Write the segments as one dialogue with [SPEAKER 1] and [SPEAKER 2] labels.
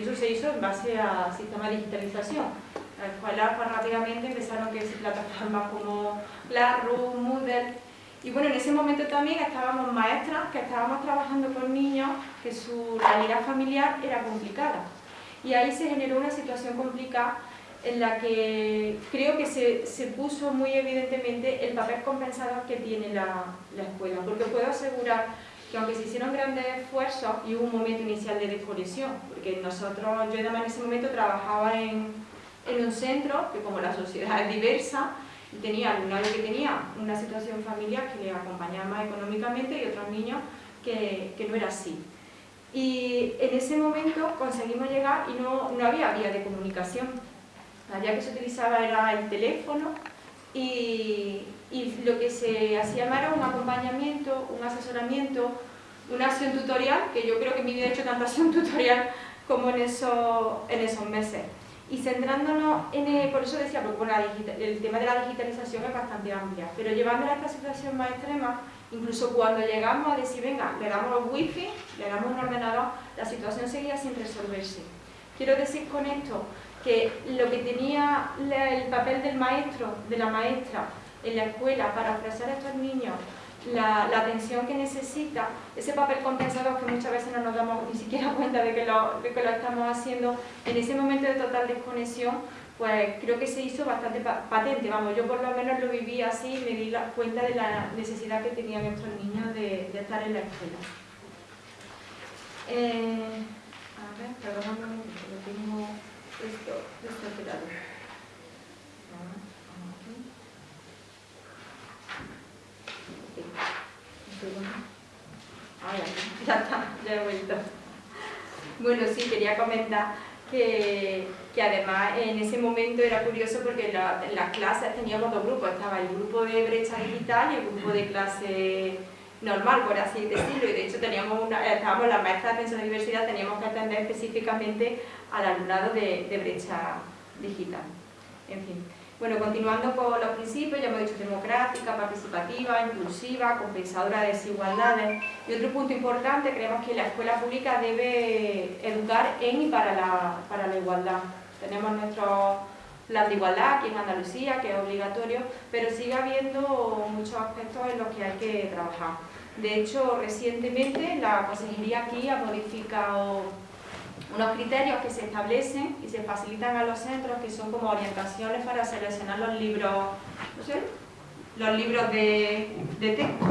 [SPEAKER 1] Y eso se hizo en base al sistema de digitalización. Las escuelas pues, rápidamente empezaron que plataformas como Classroom, Moodle, y bueno, en ese momento también estábamos maestras que estábamos trabajando con niños que su realidad familiar era complicada. Y ahí se generó una situación complicada en la que creo que se, se puso muy evidentemente el papel compensador que tiene la, la, escuela, porque puedo asegurar que aunque se hicieron grandes esfuerzos y hubo un momento inicial de desconexión, porque nosotros, yo en ese momento trabajaba en, en un centro, que como la sociedad es diversa, tenía alumnado que tenía una situación familiar que le acompañaba más económicamente y otros niños que, que no era así. Y en ese momento conseguimos llegar y no, no había vía de comunicación. La vía que se utilizaba era el teléfono y, y lo que se hacía era un acompañamiento, un asesoramiento, una acción tutorial, que yo creo que en mi vida he hecho tanta acción tutorial como en, eso, en esos meses. Y centrándonos en, el, por eso decía, porque el tema de la digitalización es bastante amplia, pero llevándola a esta situación más extrema, incluso cuando llegamos a decir, venga, le damos wifi, le damos un ordenador, la situación seguía sin resolverse. Quiero decir con esto que lo que tenía el papel del maestro, de la maestra, en la escuela para ofrecer a estos niños la, atención que necesita, ese papel compensador que muchas veces no nos damos ni siquiera cuenta de que, lo, que lo estamos haciendo, en ese momento de total desconexión, pues creo que se hizo bastante patente, vamos, yo por lo menos lo viví así y me di la cuenta de la necesidad que tenían estos niños de, estar en la escuela. Eh, a ver, perdóname, lo tengo esto, esto ya está, ya he vuelto. Bueno, sí, quería comentar que, que, además en ese momento era curioso porque en, las clases teníamos dos grupos, estaba el grupo de brecha digital y el grupo de clase normal, por así decirlo, y de hecho teníamos una, estábamos las maestras de de diversidad, teníamos que atender específicamente al alumnado de, de brecha digital. En fin. Bueno, continuando con los principios, ya hemos dicho democrática, participativa, inclusiva, compensadora de desigualdades. Y otro punto importante, creemos que la escuela pública debe educar en y para la, para la igualdad. Tenemos nuestro plan de igualdad aquí en Andalucía, que es obligatorio, pero sigue habiendo muchos aspectos en los que hay que trabajar. De hecho, recientemente la Consejería aquí ha modificado unos criterios que se establecen y se facilitan a los centros que son como orientaciones para seleccionar los libros, no sé, los libros de, texto,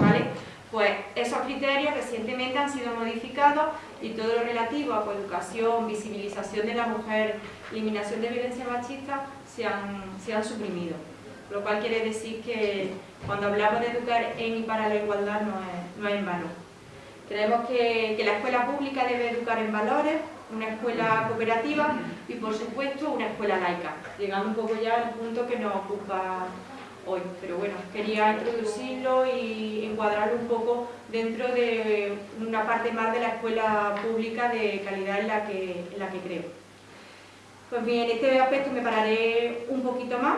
[SPEAKER 1] ¿vale? Pues esos criterios recientemente han sido modificados y todo lo relativo a coeducación, visibilización de la mujer, eliminación de violencia machista se han, se han suprimido. Lo cual quiere decir que cuando hablamos de educar en y para la igualdad no es, no es en vano. Creemos que, la escuela pública debe educar en valores, una escuela cooperativa y, por supuesto, una escuela laica, llegando un poco ya al punto que nos ocupa hoy. Pero bueno, quería introducirlo y encuadrarlo un poco dentro de una parte más de la escuela pública de calidad en la que, en la que creo. Pues bien, en este aspecto me pararé un poquito más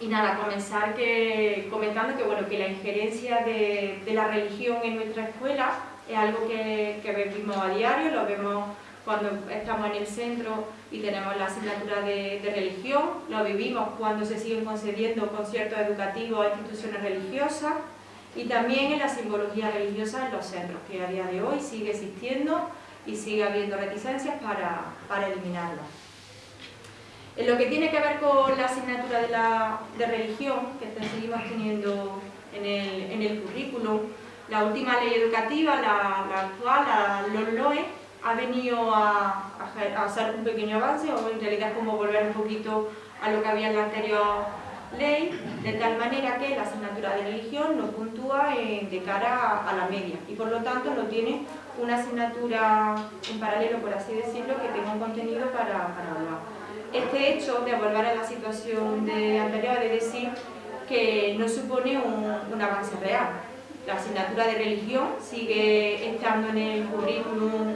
[SPEAKER 1] y nada, comenzar que, comentando que, bueno, que la injerencia de, la religión en nuestra escuela es algo que, que vivimos a diario, lo vemos cuando estamos en el centro y tenemos la asignatura de, religión, lo vivimos cuando se siguen concediendo conciertos educativos a instituciones religiosas y también en la simbología religiosa en los centros, que a día de hoy sigue existiendo y sigue habiendo reticencias para, para. En lo que tiene que ver con la asignatura de, religión, que seguimos teniendo en el, en currículum, la última ley educativa, la, actual, la LOE, ha venido a, a, hacer un pequeño avance, o en realidad es como volver un poquito a lo que había en la anterior ley, de tal manera que la asignatura de religión no puntúa de cara a, la media y por lo tanto no tiene una asignatura en paralelo, por así decirlo, que tenga un contenido para hablar este hecho de volver a la situación de anterior, de decir que no supone un, avance real. La asignatura de religión sigue estando en el currículum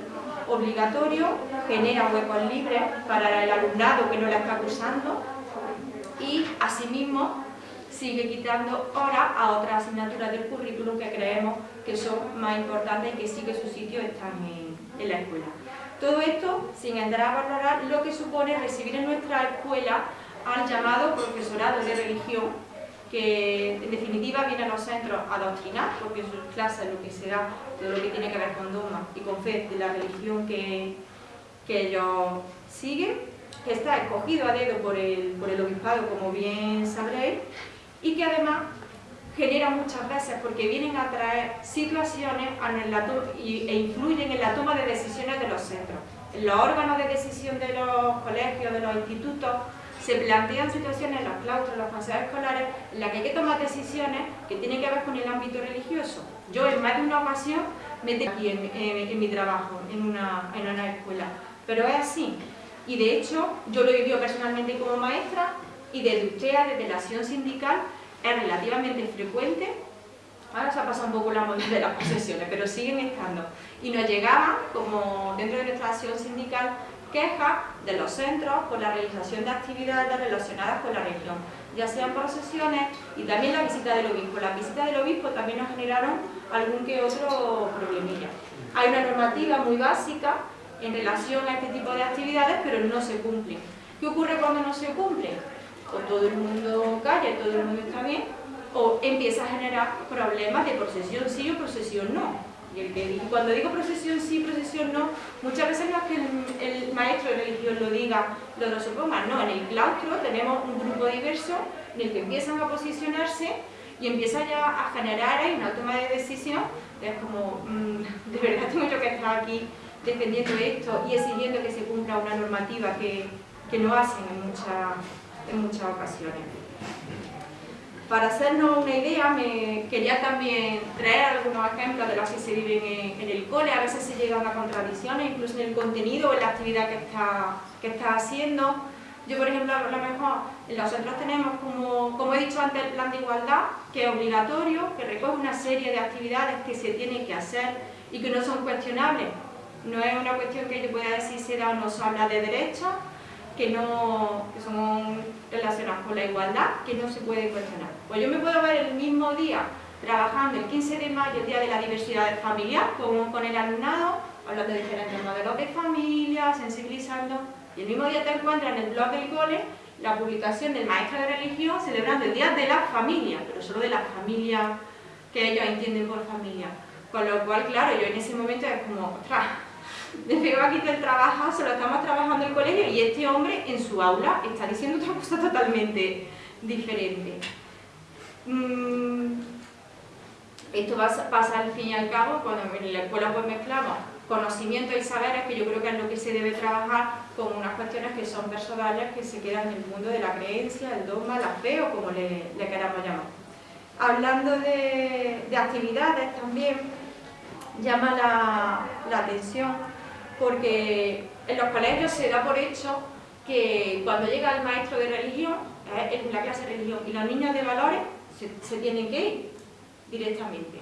[SPEAKER 1] obligatorio, genera huecos libres para el alumnado que no la está cursando y asimismo sigue quitando horas a otras asignaturas del currículum que creemos que son más importantes y que sí que su sitio están en la escuela. Todo esto sin entrar a valorar lo que supone recibir en nuestra escuela al llamado profesorado de religión, que en definitiva viene a los centros a adoctrinar, porque en sus clases lo que se da, todo lo que tiene que ver con dogma y con fe de la religión que, que ellos siguen, que está escogido a dedo por el, por el obispado, como bien sabréis, y que además genera muchas veces porque vienen a traer situaciones e influyen en la toma de decisiones de los centros. En los órganos de decisión de los colegios, de los institutos, se plantean situaciones en los claustros, en los consejos escolares, en las que hay que tomar decisiones que tienen que ver con el ámbito religioso. Yo en más de una ocasión me he aquí en, mi trabajo, en una, en una escuela, pero es así. Y de hecho, yo lo he vivido personalmente como maestra y desde usted, desde la acción sindical, es relativamente frecuente. Ahora se ha pasado un poco la moda de las posesiones, pero siguen estando. Y nos llegaban, como dentro de nuestra acción sindical, quejas de los centros por la realización de actividades relacionadas con la religión, ya sean procesiones y también la visita del obispo. Las visitas del obispo también nos generaron algún que otro problemilla. Hay una normativa muy básica en relación a este tipo de actividades, pero no se cumplen. ¿Qué ocurre cuando no se cumplen? O todo el mundo calla, todo el mundo está bien, o empieza a generar problemas de procesión sí o procesión no. Y el que, cuando digo procesión sí, procesión no, muchas veces no es que el, maestro de religión lo diga, lo, lo suponga, no, en el claustro tenemos un grupo diverso en el que empiezan a posicionarse y empieza ya a generar ahí una toma de decisión, es como, mm, de verdad tengo yo que estar aquí defendiendo esto y exigiendo que se cumpla una normativa que, que no hacen en, en muchas ocasiones. Para hacernos una idea, me quería también traer algunos ejemplos de los que se viven en, el cole. A veces se llegan a contradicciones, incluso en el contenido o en la actividad que está, que está haciendo. Yo, por ejemplo, a lo mejor en los centros tenemos, como, como he dicho antes, el plan de igualdad, que es obligatorio, que recoge una serie de actividades que se tienen que hacer y que no son cuestionables. No es una cuestión que yo pueda decir se da o no se habla de derechos, que, no, que son relacionadas con la igualdad, que no se puede cuestionar. Pues yo me puedo ver el mismo día trabajando el 15 de mayo, el Día de la Diversidad Familiar, con, con el alumnado, hablando de diferentes modelos de familia, sensibilizando, y el mismo día te encuentras en el blog del cole la publicación del maestro de religión celebrando el Día de la Familia, pero solo de la familia que ellos entienden por familia. Con lo cual, claro, yo en ese momento es como, ostras, desde aquí el trabajo, se lo estamos trabajando el colegio y este hombre en su aula está diciendo otra cosa totalmente diferente. Mm, esto pasa al fin y al cabo cuando en la escuela pues mezclamos conocimientos y saberes, que yo creo que es lo que se debe trabajar con unas cuestiones que son personales, que se quedan en el mundo de la creencia, el dogma, la fe o como le, queramos llamar. Hablando de, actividades también, llama la, la atención porque en los colegios se da por hecho que cuando llega el maestro de religión, eh, en la clase de religión, y los niños de valores se, tienen que ir directamente.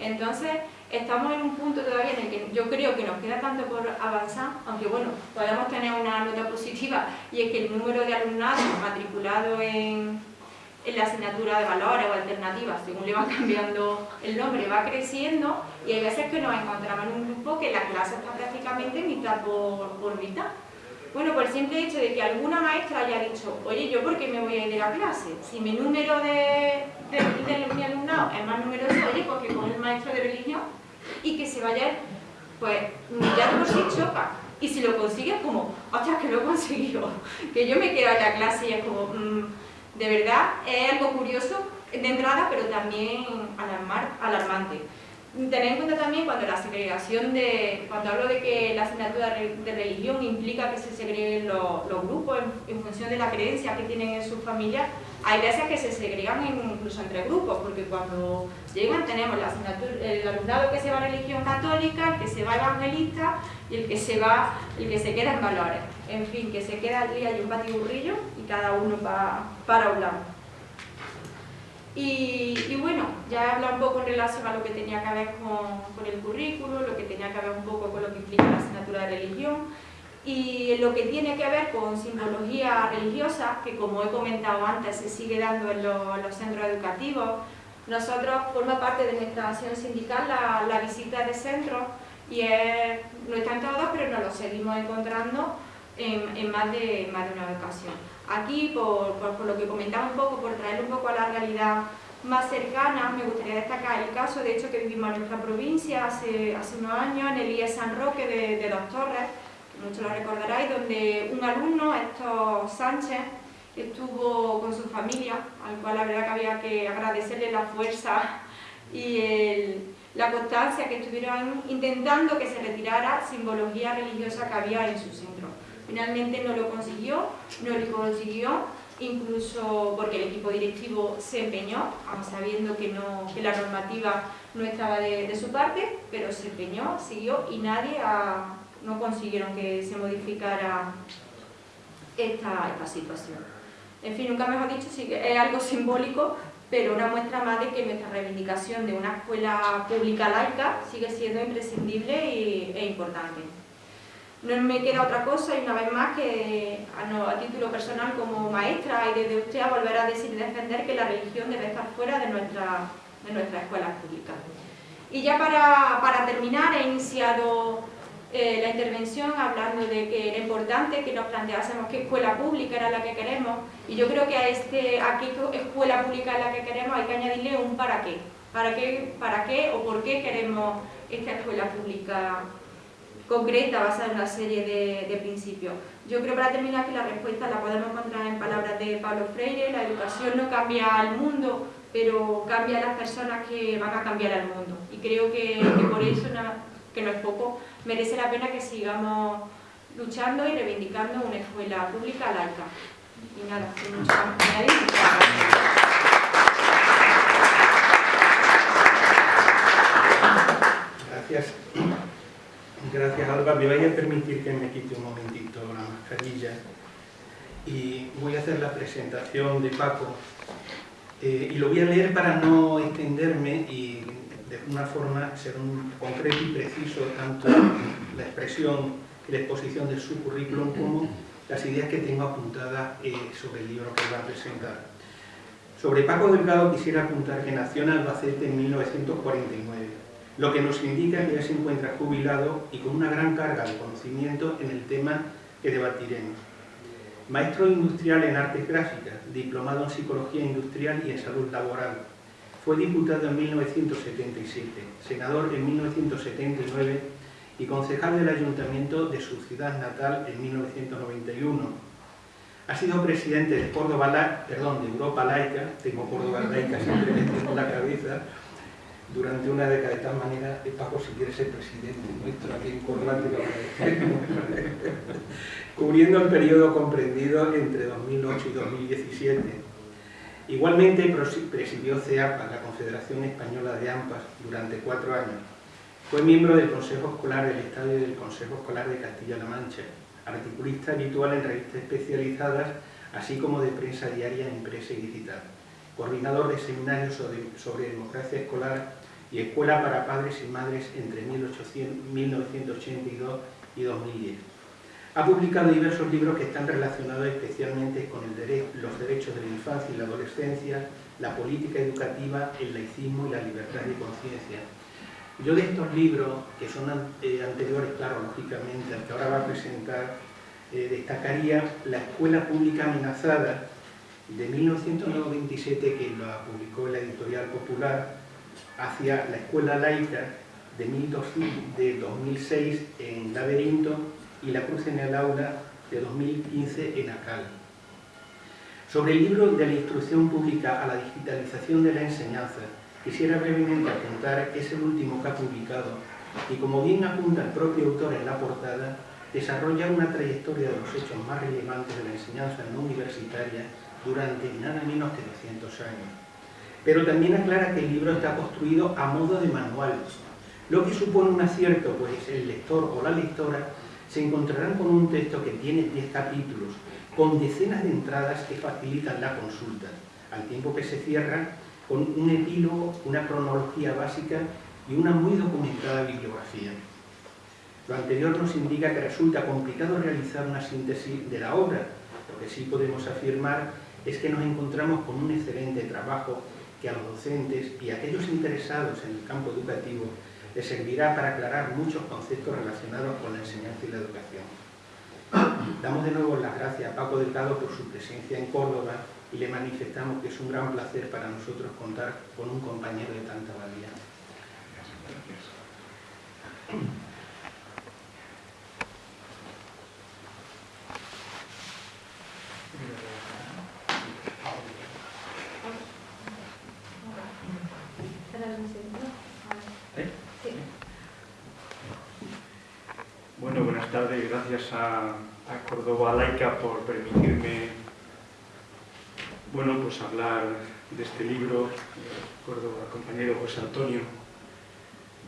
[SPEAKER 1] Entonces, estamos en un punto todavía en el que yo creo que nos queda tanto por avanzar, aunque bueno, podemos tener una nota positiva, y es que el número de alumnados matriculados en, en la asignatura de valores o alternativas, según le va cambiando el nombre, va creciendo y hay veces que nos encontramos en un grupo que la clase está prácticamente mitad por, por mitad. Bueno, por el simple hecho de que alguna maestra haya dicho, oye, ¿yo por qué me voy a ir de la clase? Si mi número de, de, mi alumnado es más numeroso, oye, porque con el maestro de religión y que se vaya, pues ya de por sí choca. Y si lo consigues, como, ostras, que lo he conseguido, que yo me quedo en la clase y es como... Mm, de verdad es algo curioso de entrada, pero también alarmante. Tener en cuenta también cuando la segregación de, cuando hablo de que la asignatura de religión implica que se segreguen los, grupos en, función de la creencia que tienen en sus familias, hay veces que se segregan incluso entre grupos, porque cuando llegan tenemos la asignatura, el alumnado que se va a religión católica, el que se va evangelista y el que se va, el que se queda en valores. En fin, que se queda allí hay un batiburrillo y cada uno va para un lado. Y, bueno, ya he hablado un poco en relación a lo que tenía que ver con, el currículo, lo que tenía que ver un poco con lo que implica la asignatura de religión y lo que tiene que ver con simbología religiosa, que como he comentado antes se sigue dando en, los centros educativos. Nosotros, forma parte de nuestra acción sindical, la, visita de centros y no están todos, pero nos lo seguimos encontrando en, más, de, más de una ocasión. Aquí, por, por, lo que comentaba un poco, por traer un poco a la realidad más cercana, me gustaría destacar el caso, de hecho, que vivimos en nuestra provincia hace, hace unos años, en el IES San Roque de, de Dos Torres, muchos lo recordaráis, donde un alumno, Héctor Sánchez, estuvo con su familia, al cual la verdad que había que agradecerle la fuerza y la constancia que estuvieron intentando que se retirara simbología religiosa que había en su centro. Finalmente no lo consiguió, no lo consiguió, incluso porque el equipo directivo se empeñó, aun sabiendo que, no, que la normativa no estaba de, su parte, pero se empeñó, siguió y nadie no consiguieron que se modificara esta, esta situación. En fin, nunca mejor dicho, sí que es algo simbólico, pero una muestra más de que nuestra reivindicación de una escuela pública laica sigue siendo imprescindible e importante. No me queda otra cosa y una vez más que a, título personal como maestra y desde usted a volver a decir y defender que la religión debe estar fuera de, nuestra, de nuestras escuelas públicas. Y ya para, para terminar he iniciado eh, la intervención hablando de que era importante que nos planteásemos qué escuela pública era la que queremos y yo creo que a, este, a qué escuela pública es la que queremos hay que añadirle un para qué. ¿Para qué, para qué o por qué queremos esta escuela pública concreta basada en una serie de, principios? Yo creo para terminar que la respuesta la podemos encontrar en palabras de Pablo Freire, la educación no cambia al mundo, pero cambia a las personas que van a cambiar al mundo. Y creo que, por eso, que no es poco, merece la pena que sigamos luchando y reivindicando una escuela pública laica. Y nada, mucho más
[SPEAKER 2] Gracias. Gracias, Alba. Me vaya a permitir que me quite un momentito la mascarilla y voy a hacer la presentación de Paco. Eh, y lo voy a leer para no extenderme y de una forma ser un concreto y preciso tanto la expresión y la exposición de su currículum como las ideas que tengo apuntadas eh, sobre el libro que va a presentar. Sobre Paco Delgado quisiera apuntar que nació en Albacete en 1949, lo que nos indica que ya se encuentra jubilado y con una gran carga de conocimiento en el tema que debatiremos. Maestro industrial en artes gráficas, diplomado en psicología industrial y en salud laboral, fue diputado en 1977, senador en 1979 y concejal del ayuntamiento de su ciudad natal en 1991. Ha sido presidente de, Córdoba, perdón, de Europa Laica, tengo Córdoba Laica siempre en la cabeza, durante una década de tal manera, Paco, si quiere ser presidente nuestro aquí en Córdoba, cubriendo el periodo comprendido entre 2008 y 2017 Igualmente presidió CEAPA, la Confederación Española de AMPAS, durante cuatro años. Fue miembro del Consejo Escolar del Estado y del Consejo Escolar de Castilla-La Mancha, articulista habitual en revistas especializadas, así como de prensa diaria impresa y digital, coordinador de seminarios sobre, democracia escolar y escuela para padres y madres entre 1982 y 2010. Ha publicado diversos libros que están relacionados especialmente con los derechos de la infancia y la adolescencia, la política educativa, el laicismo y la libertad de conciencia. Yo de estos libros, que son eh, anteriores, claro, lógicamente, al que ahora va a presentar, eh, destacaría La Escuela Pública Amenazada, de 1997, que lo publicó la Editorial Popular, hacia La Escuela Laica, de, de 2006, en Laberinto, y La Cruz en el Aula de 2015 en ACAL. Sobre el libro de la instrucción pública a la digitalización de la enseñanza, quisiera brevemente apuntar que es el último que ha publicado y como bien apunta el propio autor en la portada, desarrolla una trayectoria de los hechos más relevantes de la enseñanza no universitaria durante nada menos que 200 años. Pero también aclara que el libro está construido a modo de manual, lo que supone un acierto, pues el lector o la lectora se encontrarán con un texto que tiene 10 capítulos, con decenas de entradas que facilitan la consulta, al tiempo que se cierra con un epílogo, una cronología básica y una muy documentada bibliografía. Lo anterior nos indica que resulta complicado realizar una síntesis de la obra, lo que sí podemos afirmar es que nos encontramos con un excelente trabajo que a los docentes y a aquellos interesados en el campo educativo le servirá para aclarar muchos conceptos relacionados con la enseñanza y la educación. Damos de nuevo las gracias a Paco Delgado por su presencia en Córdoba y le manifestamos que es un gran placer para nosotros contar con un compañero de tanta valía.
[SPEAKER 3] Bueno, buenas. Gracias a, Córdoba Laica por permitirme bueno, pues hablar de este libro, recuerdo al compañero José Antonio,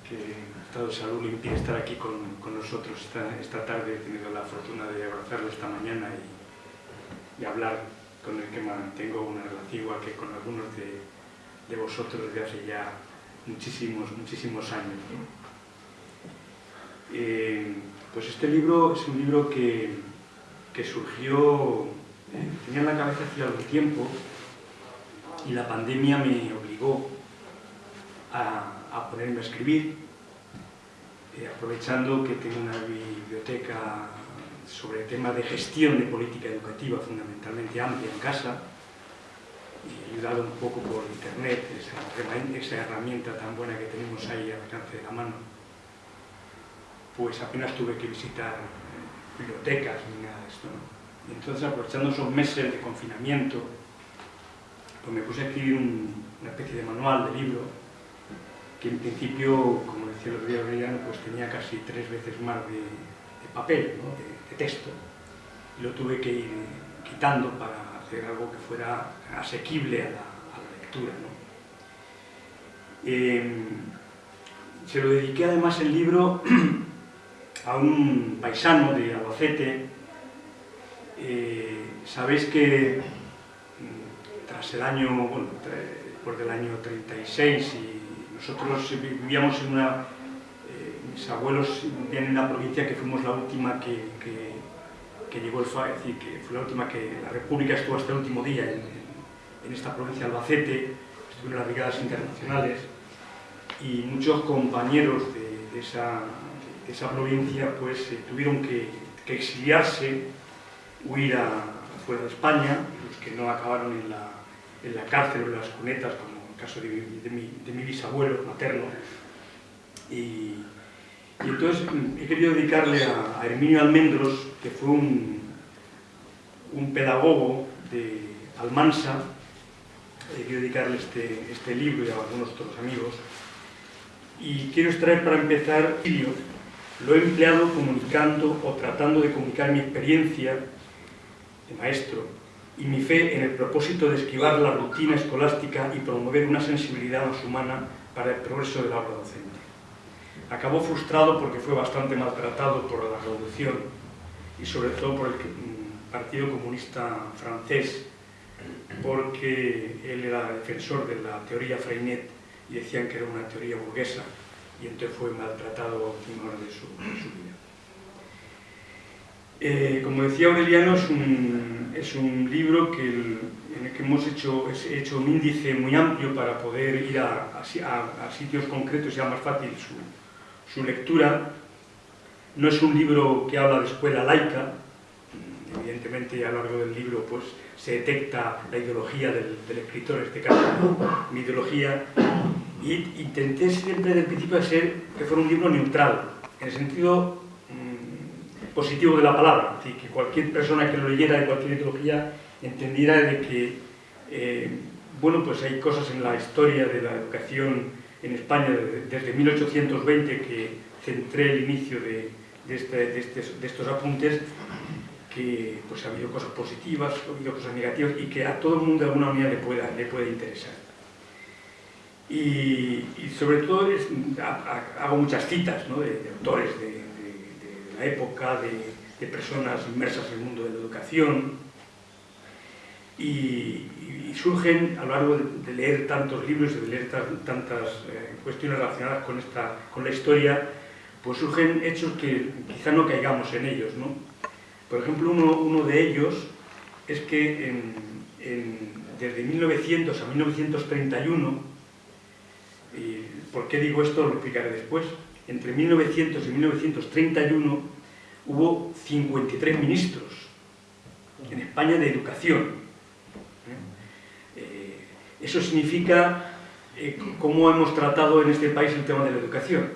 [SPEAKER 3] que ha estado de salud y impide estar aquí con, nosotros esta, tarde, he tenido la fortuna de abrazarlo esta mañana y, hablar con el que mantengo una relación igual que con algunos de, vosotros desde hace ya muchísimos, muchísimos años. Eh, pues este libro es un libro que, que surgió tenía en la cabeza hacía algún tiempo y la pandemia me obligó a, ponerme a escribir, eh, aprovechando que tengo una biblioteca sobre temas de gestión de política educativa fundamentalmente amplia en casa, y ayudado un poco por internet, esa, esa herramienta tan buena que tenemos ahí al alcance de la mano, pues apenas tuve que visitar eh, bibliotecas ni nada de esto. ¿no? Y entonces, aprovechando esos meses de confinamiento, pues me puse a escribir una especie de manual, de libro, que en principio, como decía el otro día pues tenía casi tres veces más de, papel, de, texto, y lo tuve que ir quitando para hacer algo que fuera asequible a la, lectura. Em, se lo dediqué además el libro a un paisano de Albacete, eh, sabéis que mm, tras el año, bueno, después del año 36 y nosotros vivíamos en una, eh, mis abuelos vivían en una provincia que fuimos la última que, que, llegó el FA, es decir, que fue la última que la República estuvo hasta el último día en, esta provincia de Albacete, estuvieron las brigadas internacionales y muchos compañeros de, esa, esa, provincia pues eh, tuvieron que, exiliarse huir a, fuera de España, los que no acabaron en la, en la cárcel o en las cunetas, como el caso de, mi, de mi, bisabuelo materno. Y, entonces he querido dedicarle a, Herminio Almendros, que fue un, un pedagogo de Almansa, he querido dedicarle este, este libro y a algunos otros amigos. Y quiero extraer para empezar, lo he empleado comunicando o tratando de comunicar mi experiencia maestro, y mi fe en el propósito de esquivar la rutina escolástica y promover una sensibilidad más humana para el progreso del aula docente. Acabó frustrado porque fue bastante maltratado por la revolución y sobre todo por el mm, Partido Comunista francés, porque él era defensor de la teoría Freinet y decían que era una teoría burguesa y entonces fue maltratado en hora de su vida. Eh, como decía Aureliano, es un, libro que en el que hemos hecho, hecho un índice muy amplio para poder ir a, sitios concretos y sea más fácil su, lectura. No es un libro que habla de escuela laica, evidentemente a lo largo del libro pues, se detecta la ideología del, escritor, en este caso mi ideología, y intenté siempre desde el principio de ser que fuera un libro neutral, en el sentido positivo de la palabra, es decir, que cualquier persona que lo leyera de cualquier ideología entendiera de que, eh, bueno, pues hay cosas en la historia de la educación en España desde 1820 que centré el inicio de, este, estos apuntes, que pues ha habido cosas positivas, ha habido cosas negativas y que a todo el mundo de alguna manera le, pueda, le puede interesar. Y, sobre todo hago muchas citas de, autores, de, época de, personas inmersas en el mundo de la educación y, surgen a lo largo de, leer tantos libros y de leer tantas eh, cuestiones relacionadas con, esta, con la historia, pues surgen hechos que quizá no caigamos en ellos. ¿no? Por ejemplo, uno, uno de ellos es que desde 1900 a 1931 Y ¿Por qué digo esto? Lo explicaré después. Entre 1900 y 1931 hubo 53 ministros en España de educación. Eh, eso significa eh, cómo hemos tratado en este país el tema de la educación.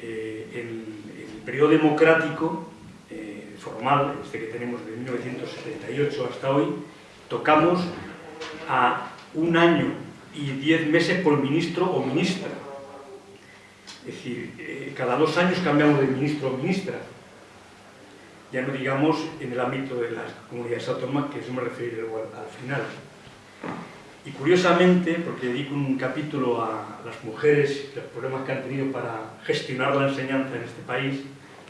[SPEAKER 3] Eh, en el periodo democrático formal, este que tenemos de 1978 hasta hoy, tocamos a un año y diez meses por ministro o ministra. Es decir, eh, cada dos años cambiamos de ministro o ministra. Ya no digamos en el ámbito de las comunidades autónomas, que eso me referiré al final. Y curiosamente, porque dedico un capítulo a las mujeres los problemas que han tenido para gestionar la enseñanza en este país,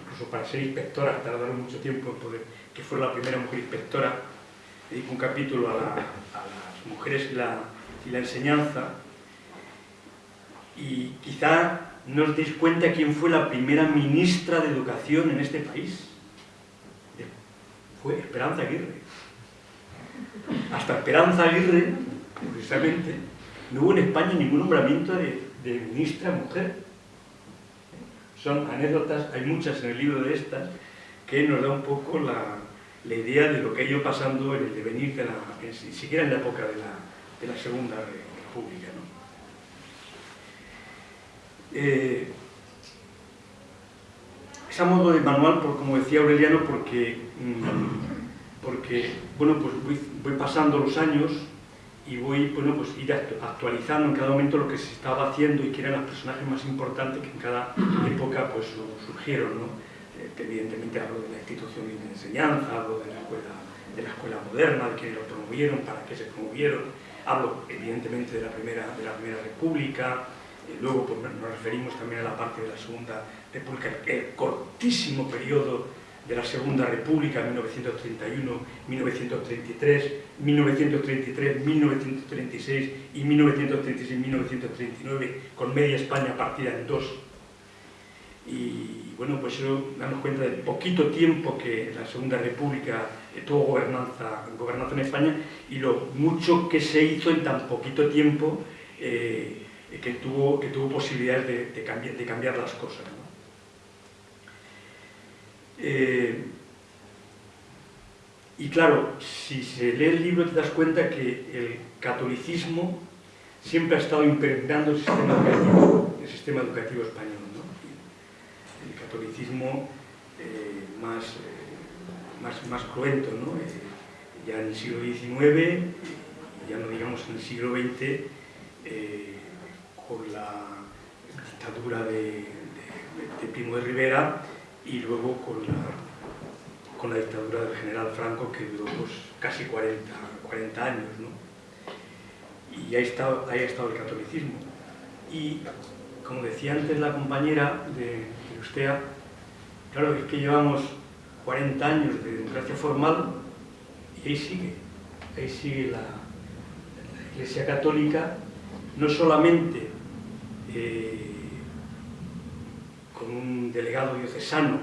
[SPEAKER 3] incluso para ser inspectora, tardaron mucho tiempo en poder, que fue la primera mujer inspectora, dedico un capítulo a, las mujeres y la, y la enseñanza, y quizá no os deis cuenta quién fue la primera ministra de Educación en este país. Fue Esperanza Aguirre. Hasta Esperanza Aguirre, precisamente, no hubo en España ningún nombramiento de, de ministra mujer. Son anécdotas, hay muchas en el libro de estas, que nos da un poco la, la idea de lo que ha ido pasando en el devenir, de la, ni siquiera en la época de la, de la Segunda República. ¿no? Eh, modo de manual, por, como decía Aureliano, porque, mm, porque bueno, pues voy, voy, pasando los años y voy bueno, pues ir actualizando en cada momento lo que se estaba haciendo y que eran los personajes más importantes que en cada época pues, surgieron. ¿no? Eh, evidentemente hablo de la institución de enseñanza, hablo de la escuela, de la escuela moderna, de quienes lo promovieron, para qué se promovieron, hablo evidentemente de la Primera, de la primera República, y luego pues, nos referimos también a la parte de la Segunda República, el cortísimo periodo de la Segunda República, 1931, 1933, 1933, 1936 y 1936-1939, con media España partida en dos. Y bueno, pues eso damos cuenta del poquito tiempo que la Segunda República tuvo gobernanza, gobernanza en España y lo mucho que se hizo en tan poquito tiempo eh, que, tuvo, que tuvo posibilidades de, cambiar, de cambiar, las cosas. Eh, y claro, si se lee el libro te das cuenta que el catolicismo siempre ha estado impregnando el sistema educativo, el sistema educativo español. El catolicismo eh, más más, más cruento, ¿no? Eh, ya en el siglo XIX, ya no digamos en el siglo XX, eh, con la dictadura de, de, de, Primo de Rivera y luego con la, con la dictadura del general Franco que duró pues, casi 40, 40 años. ¿no? Y ahí, está, ahí ha estado el catolicismo. Y como decía antes la compañera de, de claro, es que llevamos 40 años de democracia formal y ahí sigue, ahí sigue la, Iglesia Católica, no solamente eh, con un delegado diocesano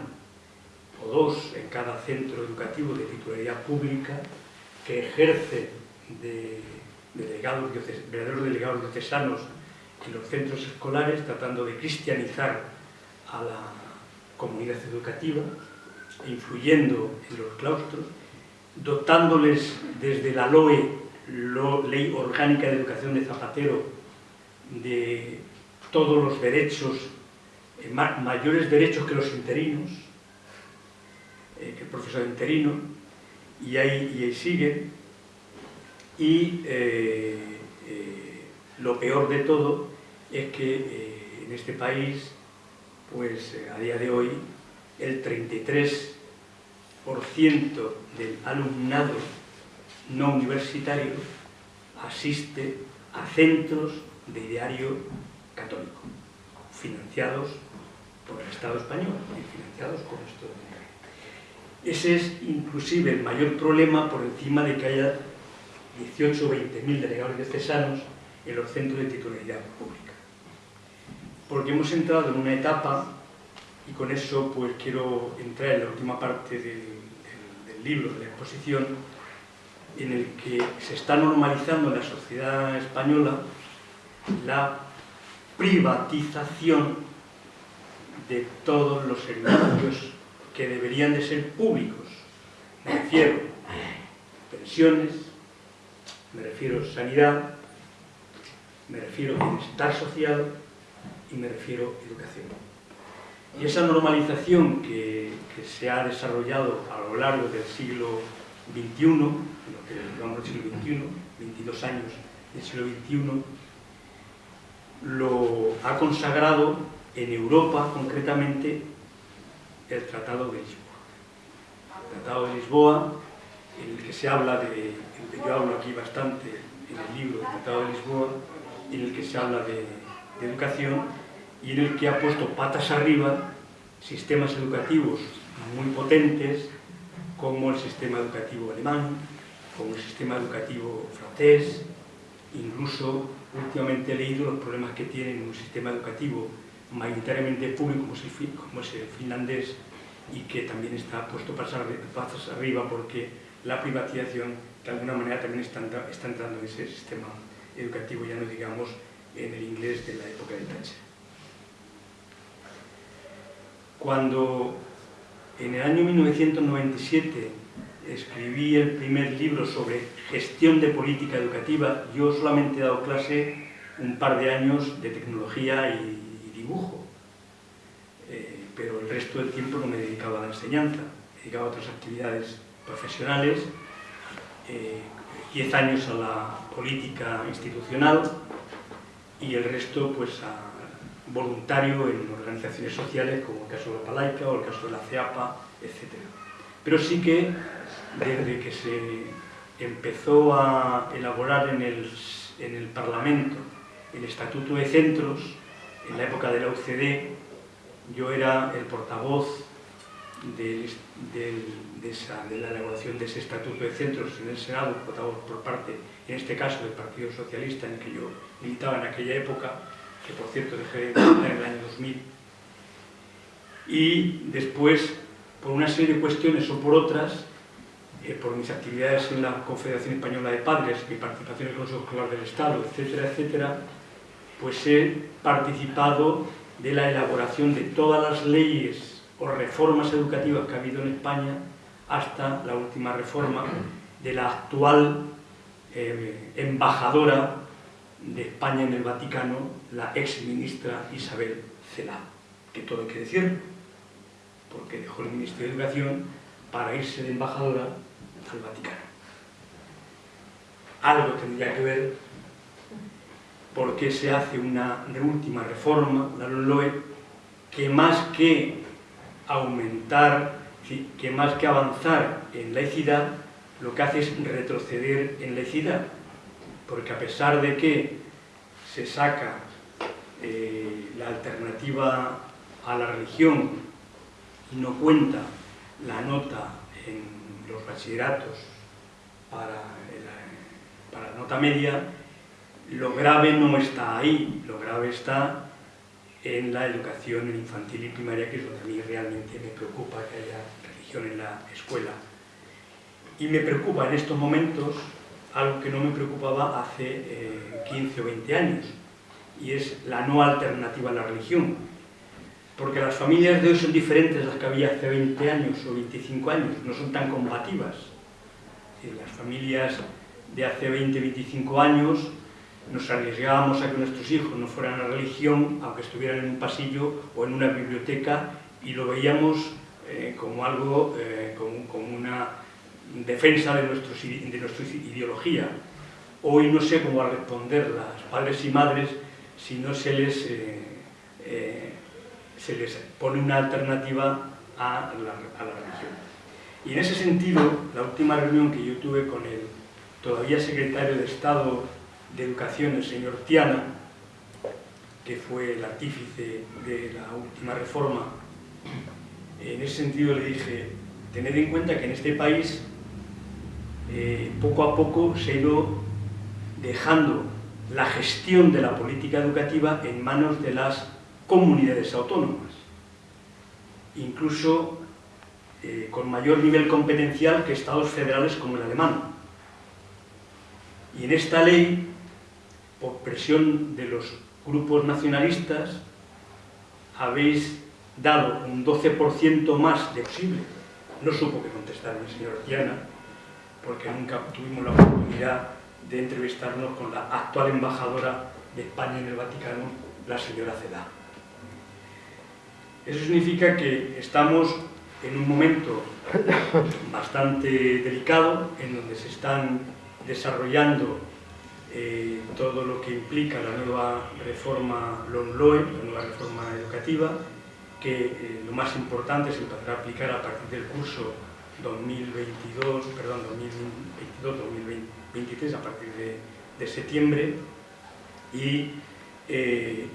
[SPEAKER 3] o dos en cada centro educativo de titularidad pública que ejerce de, de delegados, verdaderos delegados diocesanos en los centros escolares tratando de cristianizar a la comunidad educativa, influyendo en los claustros, dotándoles desde la LOE, Ley Orgánica de Educación de Zapatero, de todos los derechos, eh, mayores derechos que los interinos, eh, que el profesor interino, y ahí, y ahí sigue. Y eh, lo peor de todo es que en este país, pues a día de hoy, el 33% del alumnado no universitario asiste a centros de ideario católico, financiados por el Estado español y financiados con esto de Ese es inclusive el mayor problema por encima de que haya 18 o 20 mil delegados diocesanos en los centros de titularidad pública. Porque hemos entrado en una etapa y con eso pues quiero entrar en la última parte del, del, libro, de la exposición, en el que se está normalizando en la sociedad española la privatización de todos los servicios que deberían de ser públicos. Me refiero a pensiones, me refiero a sanidad, me refiero a bienestar social y me refiero a educación. Y esa normalización que, se ha desarrollado a lo largo del siglo XXI, lo que llamamos el siglo XXI, 22 años del siglo XXI, lo ha consagrado en Europa concretamente el Tratado de Lisboa. El Tratado de Lisboa, en el que se habla de, el yo hablo aquí bastante en el libro del Tratado de Lisboa, en el que se habla de educación y en el que ha puesto patas arriba sistemas educativos muy potentes como el sistema educativo alemán, como el sistema educativo francés, incluso últimamente he leído los problemas que tiene un sistema educativo mayoritariamente público como es el finlandés y que también está puesto patas arriba porque la privatización de alguna manera también está, está entrando en ese sistema educativo, ya no digamos en el inglés de la época de Thatcher. Cuando en el año 1997 escribí el primer libro sobre gestión de política educativa, yo solamente he dado clase un par de años de tecnología y, dibujo, eh, pero el resto del tiempo no me dedicaba a la enseñanza, me dedicaba a otras actividades profesionales, 10 eh, años a la política institucional y el resto pues a voluntario en organizaciones sociales como el caso de la Palaica o el caso de la CEAPA, etc. Pero sí que desde que se empezó a elaborar en el, en el Parlamento el Estatuto de Centros, en la época de la UCD, yo era el portavoz de, de, la elaboración de ese Estatuto de Centros en el Senado, portavoz por parte, en este caso, del Partido Socialista, en el que yo militaba en aquella época, que por cierto dejé de militar en el año 2000, y después, por una serie de cuestiones o por otras, eh, por mis actividades en la Confederación Española de Padres, mi participación en el Consejo Escolar del Estado, etcétera, etcétera, pues he participado de la elaboración de todas las leyes o reformas educativas que ha habido en España hasta la última reforma de la actual eh, embajadora de España en el Vaticano, la ex ministra Isabel Cela, que todo hay que decir, porque dejó el Ministerio de Educación para irse de embajadora al Vaticano. Algo tendría que ver porque se hace una última reforma, la LOE, que más que aumentar, que más que avanzar en laicidad, lo que hace es retroceder en laicidad porque a pesar de que se saca eh, la alternativa a la religión y no cuenta la nota en los bachilleratos para, para la nota media, lo grave no está ahí, lo grave está en la educación infantil y primaria, que es donde a mí realmente me preocupa que haya religión en la escuela. Y me preocupa en estos momentos algo que no me preocupaba hace 15 eh, o 20 años, y es la no alternativa a la religión. Porque las familias de hoy son diferentes a las que había hace 20 años o 25 años, no son tan combativas. Las familias de hace 20 o 25 años nos arriesgábamos a que nuestros hijos no fueran a religión, aunque estuvieran en un pasillo o en una biblioteca, y lo veíamos eh, como algo, eh, como, como una defensa de, nuestros, de nuestra ideología. Hoy no sé cómo responder las padres y madres si no se les, eh, eh, se les pone una alternativa a la, religión. Y en ese sentido, la última reunión que yo tuve con el todavía secretario de Estado de Educación, el señor Tiana, que fue el artífice de la última reforma, en ese sentido le dije, tened en cuenta que en este país eh, poco a poco se ha ido dejando la gestión de la política educativa en manos de las comunidades autónomas, incluso eh, con mayor nivel competencial que estados federales como el alemán. Y en esta ley, por presión de los grupos nacionalistas habéis dado un 12% más de posible. No supo que contestar el señor Tiana, porque nunca tuvimos la oportunidad de entrevistarnos con la actual embajadora de España en el Vaticano, la señora Cedá. Eso significa que estamos en un momento bastante delicado, en donde se están desarrollando eh, todo lo que implica la nueva reforma LONLOE, la nueva reforma educativa, que eh, lo más importante se empezará a aplicar a partir del curso 2022, perdón, 2022-2023, a partir de, septiembre, y eh,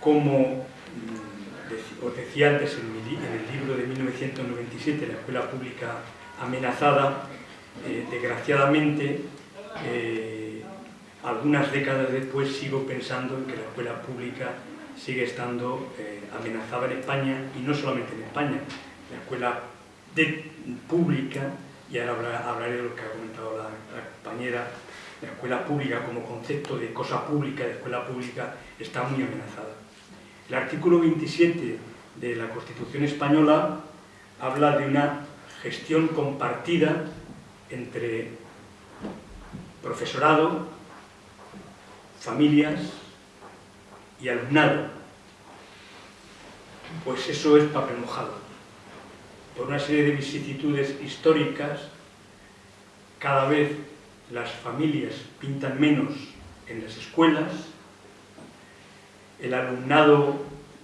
[SPEAKER 3] como mm, os decía antes en, el libro de 1997, La Escuela Pública Amenazada, desgraciadamente eh, algunas décadas después sigo pensando en que la escuela pública sigue estando eh, amenazada en España y no solamente en España. La escuela pública, y ahora hablaré de lo que ha comentado la, compañera, la escuela pública como concepto de cosa pública, de escuela pública, está muy amenazada. El artículo 27 de la Constitución Española habla de una gestión compartida entre profesorado, familias y alumnado. Pues eso es papel mojado. Por una serie de vicisitudes históricas, cada vez las familias pintan menos en las escuelas, el alumnado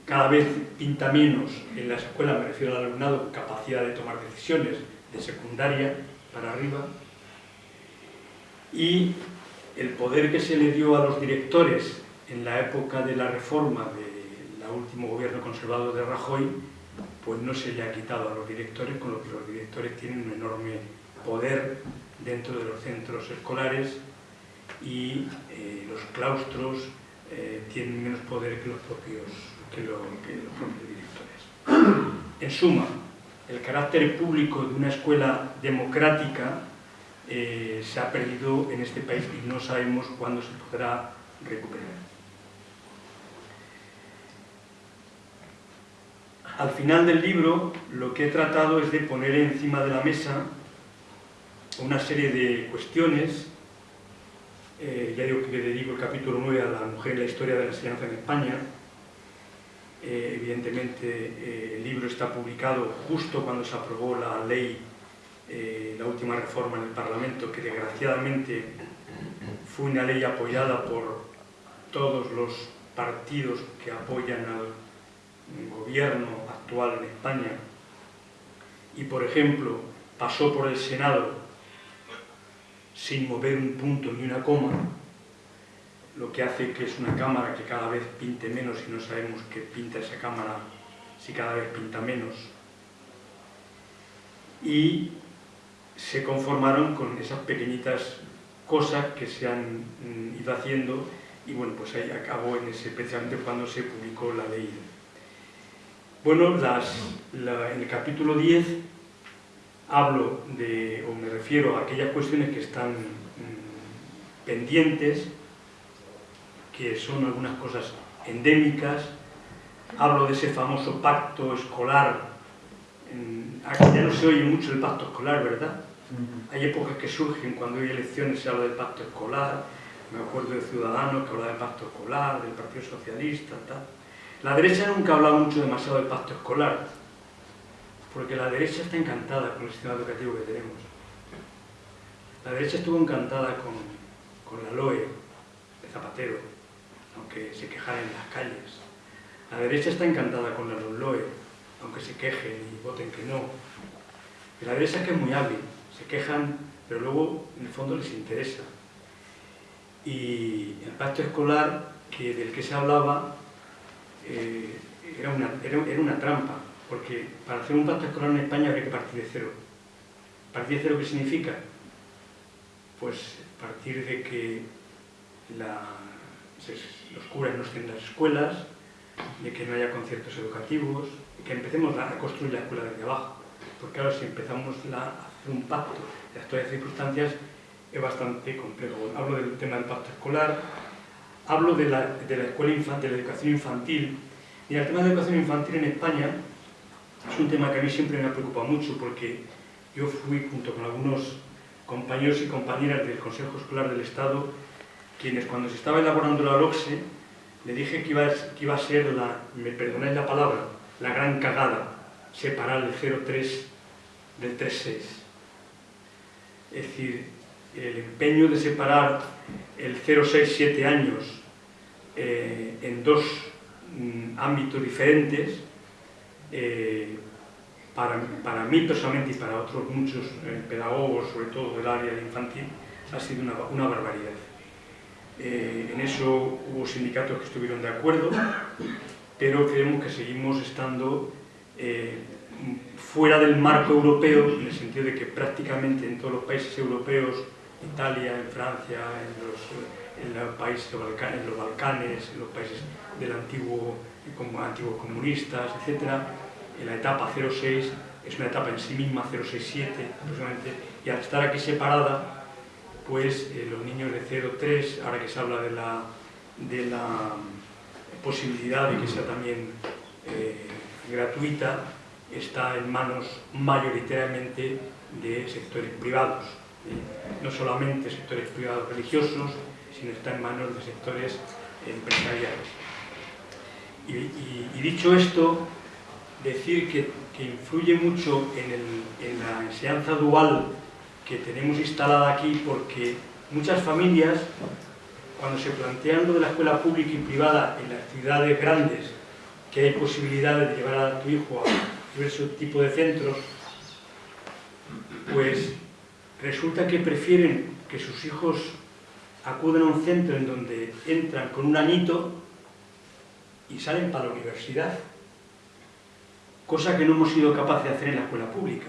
[SPEAKER 3] cada vez pinta menos en las escuelas, me refiero al alumnado, capacidad de tomar decisiones de secundaria para arriba, y el poder que se le dio a los directores en la época de la reforma del último gobierno conservador de Rajoy, pues no se le ha quitado a los directores, con lo que los directores tienen un enorme poder dentro de los centros escolares y eh, los claustros eh, tienen menos poder que los propios, que propios directores. En suma, el carácter público de una escuela democrática eh, se ha perdido en este país y no sabemos cuándo se podrá recuperar. Al final del libro lo que he tratado es de poner encima de la mesa una serie de cuestiones, eh, ya digo que le dedico el capítulo 9 a la mujer y la historia de la enseñanza en España, eh, evidentemente el libro está publicado justo cuando se aprobó la ley eh, la última reforma en el Parlamento, que desgraciadamente fue una ley apoyada por todos los partidos que apoyan al gobierno actual en España, y por ejemplo pasó por el Senado sin mover un punto ni una coma, lo que hace que es una cámara que cada vez pinte menos y no sabemos qué pinta esa cámara si cada vez pinta menos. Y se conformaron con esas pequeñitas cosas que se han mm, ido haciendo y bueno, pues ahí acabó en ese, especialmente cuando se publicó la ley. Bueno, en el capítulo 10 hablo de, o me refiero a aquellas cuestiones que están mm, pendientes, que son algunas cosas endémicas, hablo de ese famoso pacto escolar, aquí ya no se oye mucho el pacto escolar, ¿verdad? Hay épocas que surgen cuando hay elecciones se habla del pacto escolar, me acuerdo de Ciudadanos que hablaba del pacto escolar, del Partido Socialista, tal. La derecha nunca ha hablado mucho demasiado del pacto escolar, porque la derecha está encantada con el sistema educativo que tenemos. La derecha estuvo encantada con, con la LOE de Zapatero, aunque se quejara en las calles. La derecha está encantada con la LOE, aunque se quejen y voten que no. Y la derecha es que es muy hábil, se quejan, pero luego en el fondo les interesa. Y el pacto escolar que, del que se hablaba eh, era, una, era, una trampa, porque para hacer un pacto escolar en España habría que partir de cero. ¿Partir de cero qué significa? Pues partir de que los curas no estén las escuelas, de que no haya conciertos educativos, de que empecemos a construir la escuela desde abajo. Porque claro, si empezamos la, un pacto de actuales circunstancias es bastante complejo. hablo del tema del pacto escolar, hablo de la, de la escuela infantil, de la educación infantil. Y el tema de la educación infantil en España es un tema que a mí siempre me ha preocupado mucho porque yo fui junto con algunos compañeros y compañeras del Consejo Escolar del Estado quienes cuando se estaba elaborando la LOCSE le dije que iba, a, que iba a ser, la, me perdonáis la palabra, la gran cagada, separar el 03 del 36. Es decir, el empeño de separar el 0,6-7 años eh, en dos mm, ámbitos diferentes, eh, para, para, mí personalmente y para otros muchos eh, pedagogos, sobre todo del área infantil, ha sido una, una barbaridad. Eh, en eso hubo sindicatos que estuvieron de acuerdo, pero creemos que seguimos estando fuera del marco europeo, en el sentido de que prácticamente en todos los países europeos, Italia, en Francia, en los, en los países en los Balcanes, en los países del antiguo, como antiguos comunistas, etc., en la etapa 06 es una etapa en sí misma, 067 aproximadamente, y al estar aquí separada, pues eh, los niños de 0-3, ahora que se habla de la, de la posibilidad de que sea también eh, gratuita, está en manos mayoritariamente de sectores privados. ¿Eh? No solamente sectores privados religiosos, sino está en manos de sectores empresariales. Y, dicho esto, decir que, que influye mucho en, el, en la enseñanza dual que tenemos instalada aquí porque muchas familias, cuando se plantean lo de la escuela pública y privada en las ciudades grandes, que hay posibilidades de llevar a tu hijo a diversos tipos de centros, pues resulta que prefieren que sus hijos acudan a un centro en donde entran con un añito y salen para la universidad, cosa que no hemos sido capaces de hacer en la escuela pública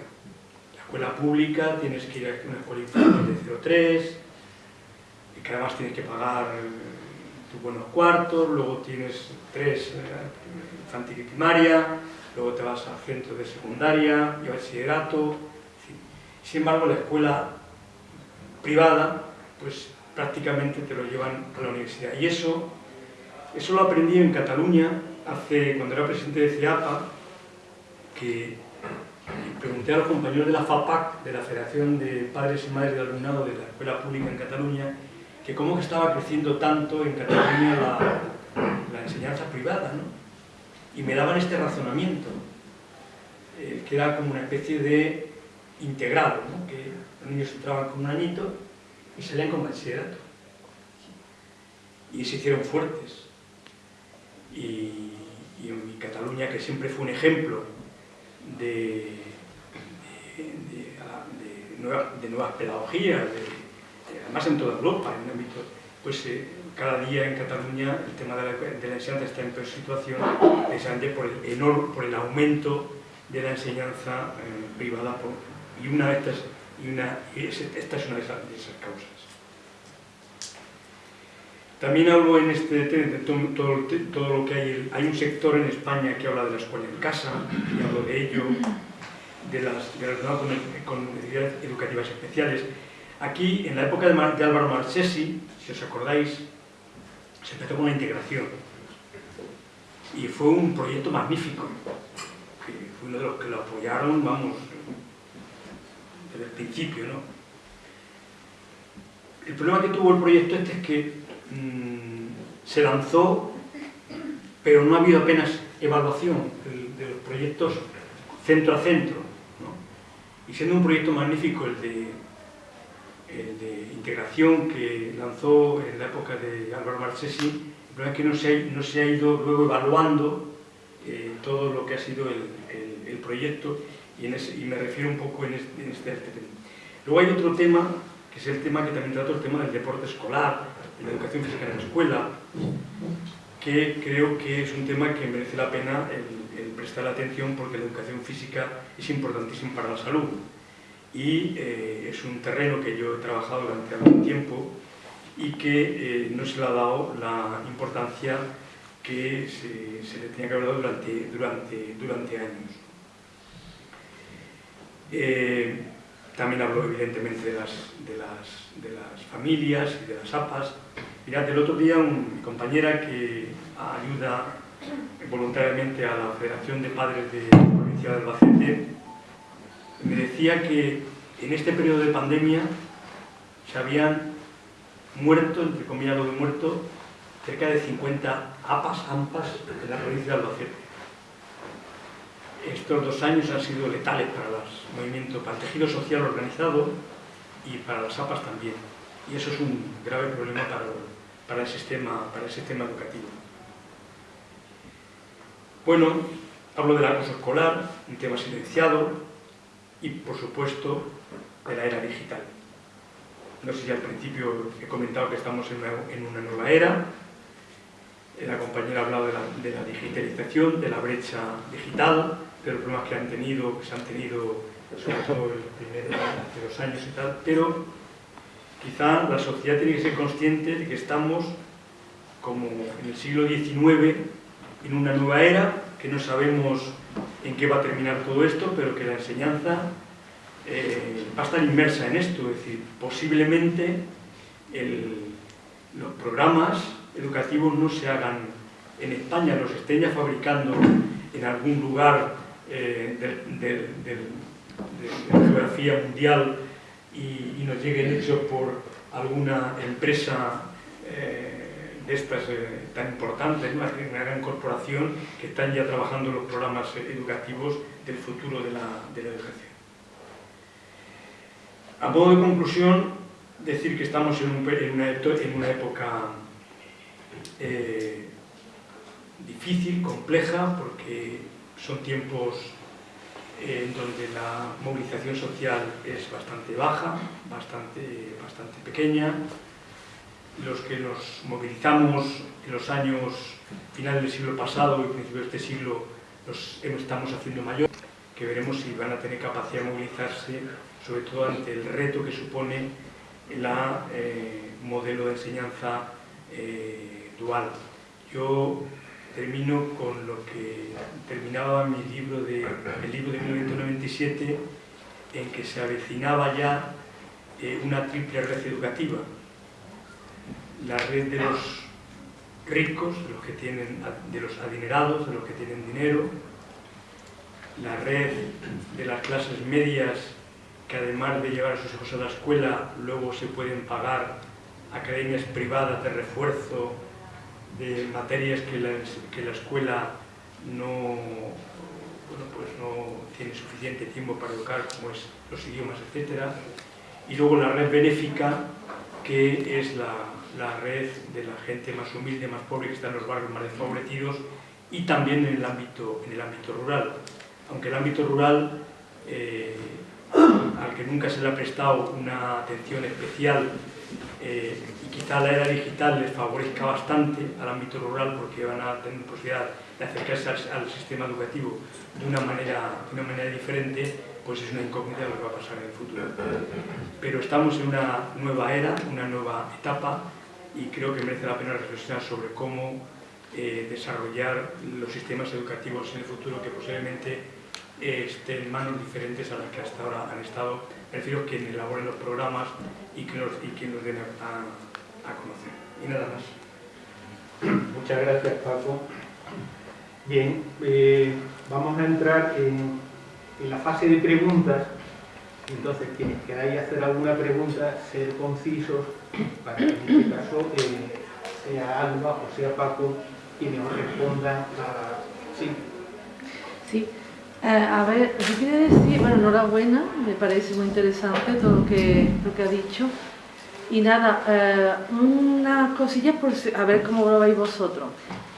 [SPEAKER 3] escuela pública tienes que ir a una escuela infantil de 03, y que además tienes que pagar tus buenos cuartos, luego tienes tres eh, infantil y primaria, luego te vas al centro de secundaria y bachillerato. Sin embargo, la escuela privada, pues prácticamente te lo llevan a la universidad. Y eso, eso lo aprendí en Cataluña, hace, cuando era presidente de CIAPA, que pregunté a los compañeros de la FAPAC, de la Federación de Padres y Madres de Alumnado de la Escuela Pública en Cataluña, que cómo estaba creciendo tanto en Cataluña la, la enseñanza privada, ¿no? Y me daban este razonamiento, eh, que era como una especie de integrado, que los niños entraban con un añito y salían con bachillerato. Y se hicieron fuertes. Y, en Cataluña, que siempre fue un ejemplo de, de, nuevas, pedagogías, además en toda Europa, en el ámbito, pues eh, cada día en Cataluña el tema de la, enseñanza está en peor situación precisamente por el, por el aumento de la enseñanza eh, privada por, y una de estas, y una, esta es una de esas, causas. También hablo en este de todo, lo que hay, hay un sector en España que habla de la escuela en casa, y hablo de ello, de las relacionadas con, con necesidades educativas especiales. Aquí, en la época de, de Álvaro Marchesi, si os acordáis, se empezó con la integración. Y fue un proyecto magnífico, que fue uno de los que lo apoyaron, vamos, desde el principio, ¿no? El problema que tuvo el proyecto este es que mmm, se lanzó, pero no ha habido apenas evaluación de, los proyectos centro a centro. Y siendo un proyecto magnífico el de, integración que lanzó en la época de Álvaro Marchesi, el problema es que no se ha, no se ha ido luego evaluando eh, todo lo que ha sido el, el proyecto y, me refiero un poco en este, tema. Luego hay otro tema, que es el tema que también trato, el tema del deporte escolar, de la educación física en la escuela, que creo que es un tema que merece la pena el, prestar atención porque la educación física es importantísima para la salud y eh, es un terreno que yo he trabajado durante algún tiempo y que eh, no se le ha dado la importancia que se, se le tenía que haber dado durante, durante, durante años. Eh, también hablo evidentemente de las, de las, de las familias y de las APAS. Mirad, el otro día una compañera que ayuda voluntariamente a la Federación de Padres de la provincia de Albacete me decía que en este periodo de pandemia se habían muerto, entre comillas lo de muerto, cerca de 50 APAS, AMPAS en la provincia de Albacete estos dos años han sido letales para los movimientos, para el tejido social organizado y para las APAS también. Y eso es un grave problema para, el, sistema, para el sistema educativo. Bueno, hablo del acoso escolar, un tema silenciado, y por supuesto de la era digital. No sé si al principio he comentado que estamos en una, nueva era, la compañera ha hablado de la, de la digitalización, de la brecha digital, de los problemas que han tenido, que se han tenido sobre todo el hace dos años y tal, pero quizá la sociedad tiene que ser consciente de que estamos como en el siglo XIX, en una nueva era, que no sabemos en qué va a terminar todo esto, pero que la enseñanza eh, va a estar inmersa en esto, es decir, posiblemente los programas educativos no se hagan en España, los estén ya fabricando en algún lugar eh, de, la geografía mundial y, nos lleguen hechos por alguna empresa eh, de estas eh, tan importantes, una, gran corporación que están ya trabajando los programas educativos del futuro de la, educación. A modo de conclusión, decir que estamos en, en una, época difícil, compleja, porque son tiempos en donde la movilización social es bastante baja, bastante, bastante pequeña. Los que nos movilizamos en los años finales del siglo pasado y principios de este siglo nos estamos haciendo mayor, que veremos si van a tener capacidad de movilizarse, sobre todo ante el reto que supone el eh, modelo de enseñanza eh, dual. Yo termino con lo que terminaba mi libro de, el libro de 1997, en que se avecinaba ya eh, una triple red educativa. La red de los ricos, de los, que tienen, de los adinerados, de los que tienen dinero, la red de las clases medias, que además de llevar a sus hijos a la escuela, luego se pueden pagar academias privadas de refuerzo de materias que la, que la escuela no, bueno, pues no tiene suficiente tiempo para educar, como es los idiomas, etc. Y luego la red benéfica, que es la, la, red de la gente más humilde, más pobre, que está en los barrios más desfavorecidos, y también en el ámbito, en el ámbito rural. Aunque el ámbito rural, eh, al que nunca se le ha prestado una atención especial eh, quizá la era digital les favorezca bastante al ámbito rural porque van a tener posibilidad de acercarse al, sistema educativo de una, manera, de una manera diferente, pues es una incógnita lo que va a pasar en el futuro. Pero estamos en una nueva era, una nueva etapa y creo que merece la pena reflexionar sobre cómo eh, desarrollar los sistemas educativos en el futuro que posiblemente eh, estén manos diferentes a las que hasta ahora han estado prefiero quien elaboren los programas y que los, y los den a, conocer. Y nada más.
[SPEAKER 2] Muchas gracias, Paco. Bien, eh, vamos a entrar en, la fase de preguntas. Entonces, quienes queráis hacer alguna pregunta, ser concisos, para que en este caso eh, sea Alba o sea Paco quienes os respondan a...
[SPEAKER 4] Sí. Sí. Eh, a ver, yo quería decir, bueno, enhorabuena, me parece muy interesante todo lo que, lo que ha dicho. Y nada, eh, una cosilla por a ver cómo lo veis vosotros.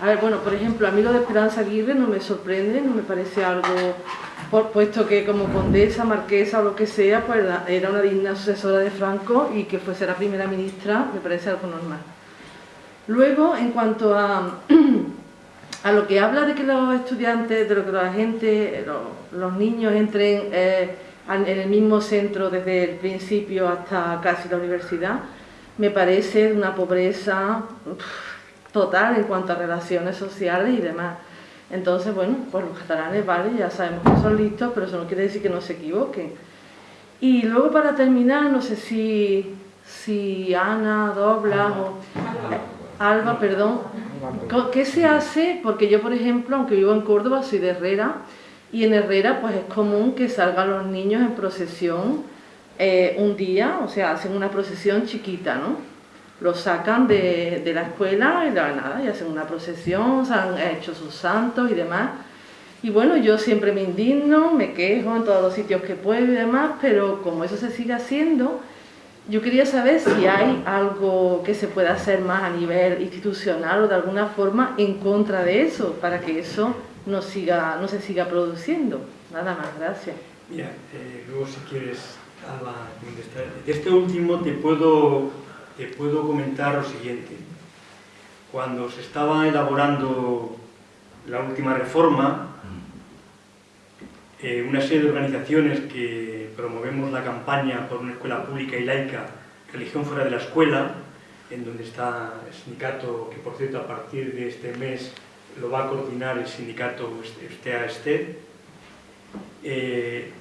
[SPEAKER 4] A ver, bueno, por ejemplo, a mí lo de Esperanza Aguirre no me sorprende, no me parece algo, por, puesto que como condesa, marquesa o lo que sea, pues era una digna sucesora de Franco y que fuese la primera ministra, me parece algo normal. Luego, en cuanto a a lo que habla de que los estudiantes, de lo que la gente, los, niños entren eh, en el mismo centro desde el principio hasta casi la universidad, me parece una pobreza total en cuanto a relaciones sociales y demás. Entonces, bueno, pues los catalanes, vale, ya sabemos que son listos, pero eso no quiere decir que no se equivoquen. Y luego para terminar, no sé si, si Ana, Dobla o Alba, perdón, ¿qué se hace? Porque yo, por ejemplo, aunque vivo en Córdoba, soy de Herrera, y en Herrera pues es común que salgan los niños en procesión eh, un día, o sea, hacen una procesión chiquita, ¿no? Los sacan de, de la escuela y la nada, y hacen una procesión, se han hecho sus santos y demás. Y bueno, yo siempre me indigno, me quejo en todos los sitios que puedo y demás, pero como eso se sigue haciendo, yo quería saber si hay algo que se pueda hacer más a nivel institucional o de alguna forma en contra de eso, para que eso no, siga, no se siga produciendo. Nada más, gracias.
[SPEAKER 3] Mira, eh, luego si quieres, Alba, de este último te puedo, te puedo comentar lo siguiente. Cuando se estaba elaborando la última reforma, eh, una serie de organizaciones que promovemos la campaña por una escuela pública y laica, religión fuera de la escuela, en donde está el sindicato, que por cierto a partir de este mes lo va a coordinar el sindicato Estea Este, eh,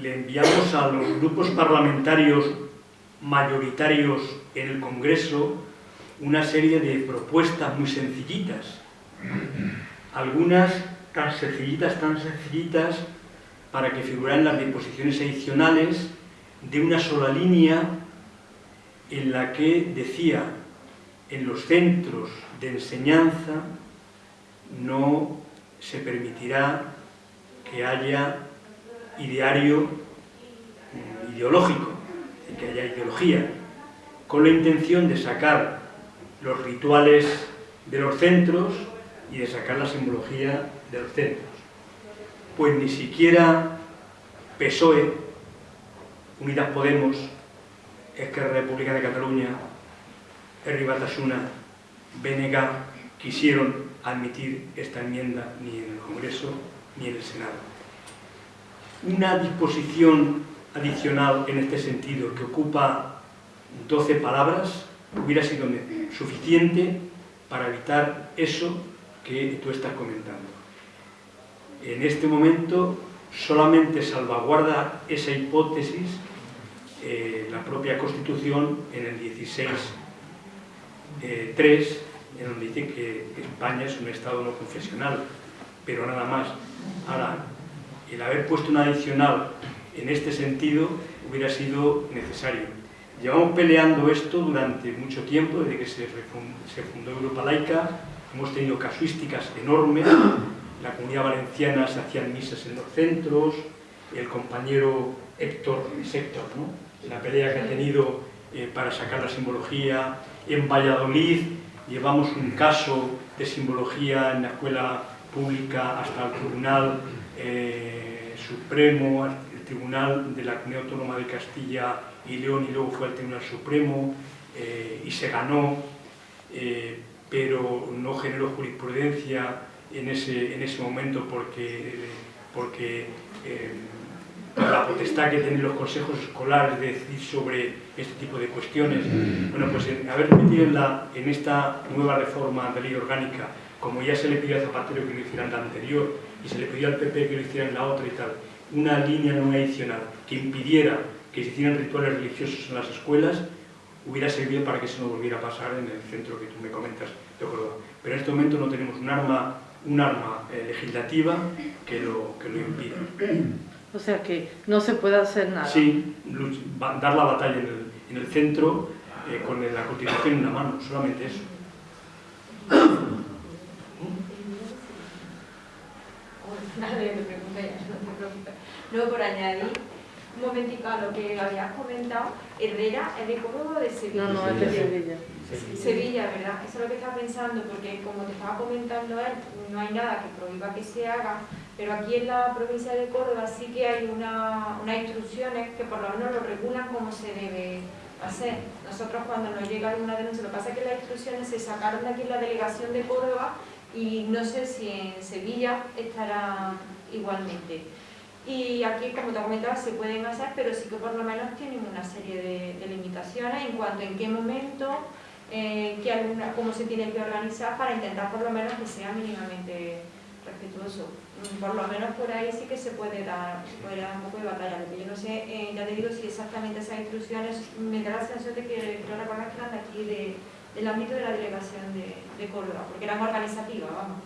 [SPEAKER 3] le enviamos a los grupos parlamentarios mayoritarios en el Congreso una serie de propuestas muy sencillitas. Algunas tan sencillitas, tan sencillitas, para que figuraran las disposiciones adicionales de una sola línea en la que decía en los centros de enseñanza no se permitirá que haya ideario mm, ideológico, que haya ideología, con la intención de sacar los rituales de los centros y de sacar la simbología de los centros. Pues ni siquiera PSOE, Unidas Podemos, Esquerra República de Cataluña, Herri Batasuna, BNG quisieron admitir esta enmienda ni en el Congreso ni en el Senado. Una disposición adicional en este sentido que ocupa 12 palabras hubiera sido suficiente para evitar eso que tú estás comentando en este momento solamente salvaguarda esa hipótesis eh, la propia Constitución en el 16.3, eh, en donde dice que España es un Estado no confesional, pero nada más. Ahora, el haber puesto un adicional en este sentido hubiera sido necesario. Llevamos peleando esto durante mucho tiempo, desde que se fundó Europa Laica, hemos tenido casuísticas enormes, la comunidad valenciana se hacían misas en los centros, el compañero Héctor, Héctor, ¿no? la pelea que ha tenido eh, para sacar la simbología. En Valladolid llevamos un caso de simbología en la escuela pública hasta el Tribunal eh, Supremo, el Tribunal de la Comunidad Autónoma de Castilla y León y luego fue al Tribunal Supremo eh, y se ganó, pero no generó jurisprudencia en ese, en ese momento porque, porque eh, la potestad que tienen los consejos escolares de decidir sobre este tipo de cuestiones. Bueno, pues haber metido en, la, en esta nueva reforma de ley orgánica, como ya se le pidió a Zapatero que lo hiciera en la anterior y se le pidió al PP que lo hiciera en la otra y tal, una línea no adicional que impidiera que se hicieran rituales religiosos en las escuelas, hubiera servido para que eso no volviera a pasar en el centro que tú me comentas de Pero en este momento no tenemos un arma un arma eh, legislativa que lo, que lo impida.
[SPEAKER 4] O sea que no se puede hacer nada.
[SPEAKER 3] Sí, dar la batalla en el, en el centro eh, con la Constitución en la mano, solamente eso.
[SPEAKER 1] Luego, por añadir un momentito a lo que habías comentado, Herrera es de Córdoba de Sevilla.
[SPEAKER 4] No, no, es de Sevilla.
[SPEAKER 1] Sevilla, ¿verdad? Eso es lo que estaba pensando, porque como te estaba comentando él, no hay nada que prohíba que se haga, pero aquí en la provincia de Córdoba sí que hay una, unas instrucciones que por lo menos lo regulan cómo se debe hacer. Nosotros cuando nos llega alguna denuncia, lo que pasa es que las instrucciones se sacaron de aquí en la delegación de Córdoba y no sé si en Sevilla estará igualmente. Y aquí, como te comentaba, se pueden hacer, pero sí que por lo menos tienen una serie de, de limitaciones en cuanto en qué momento eh, cómo se tiene que organizar para intentar por lo menos que sea mínimamente respetuoso. mm, por lo menos por ahí sí que se puede dar, se puede dar un poco de batalla. Porque yo no sé, eh, ya te digo si exactamente esas instrucciones, me da la sensación de que creo recordar que eran de aquí, de, del ámbito de la delegación de, de Córdoba, porque eran organizativas, vamos.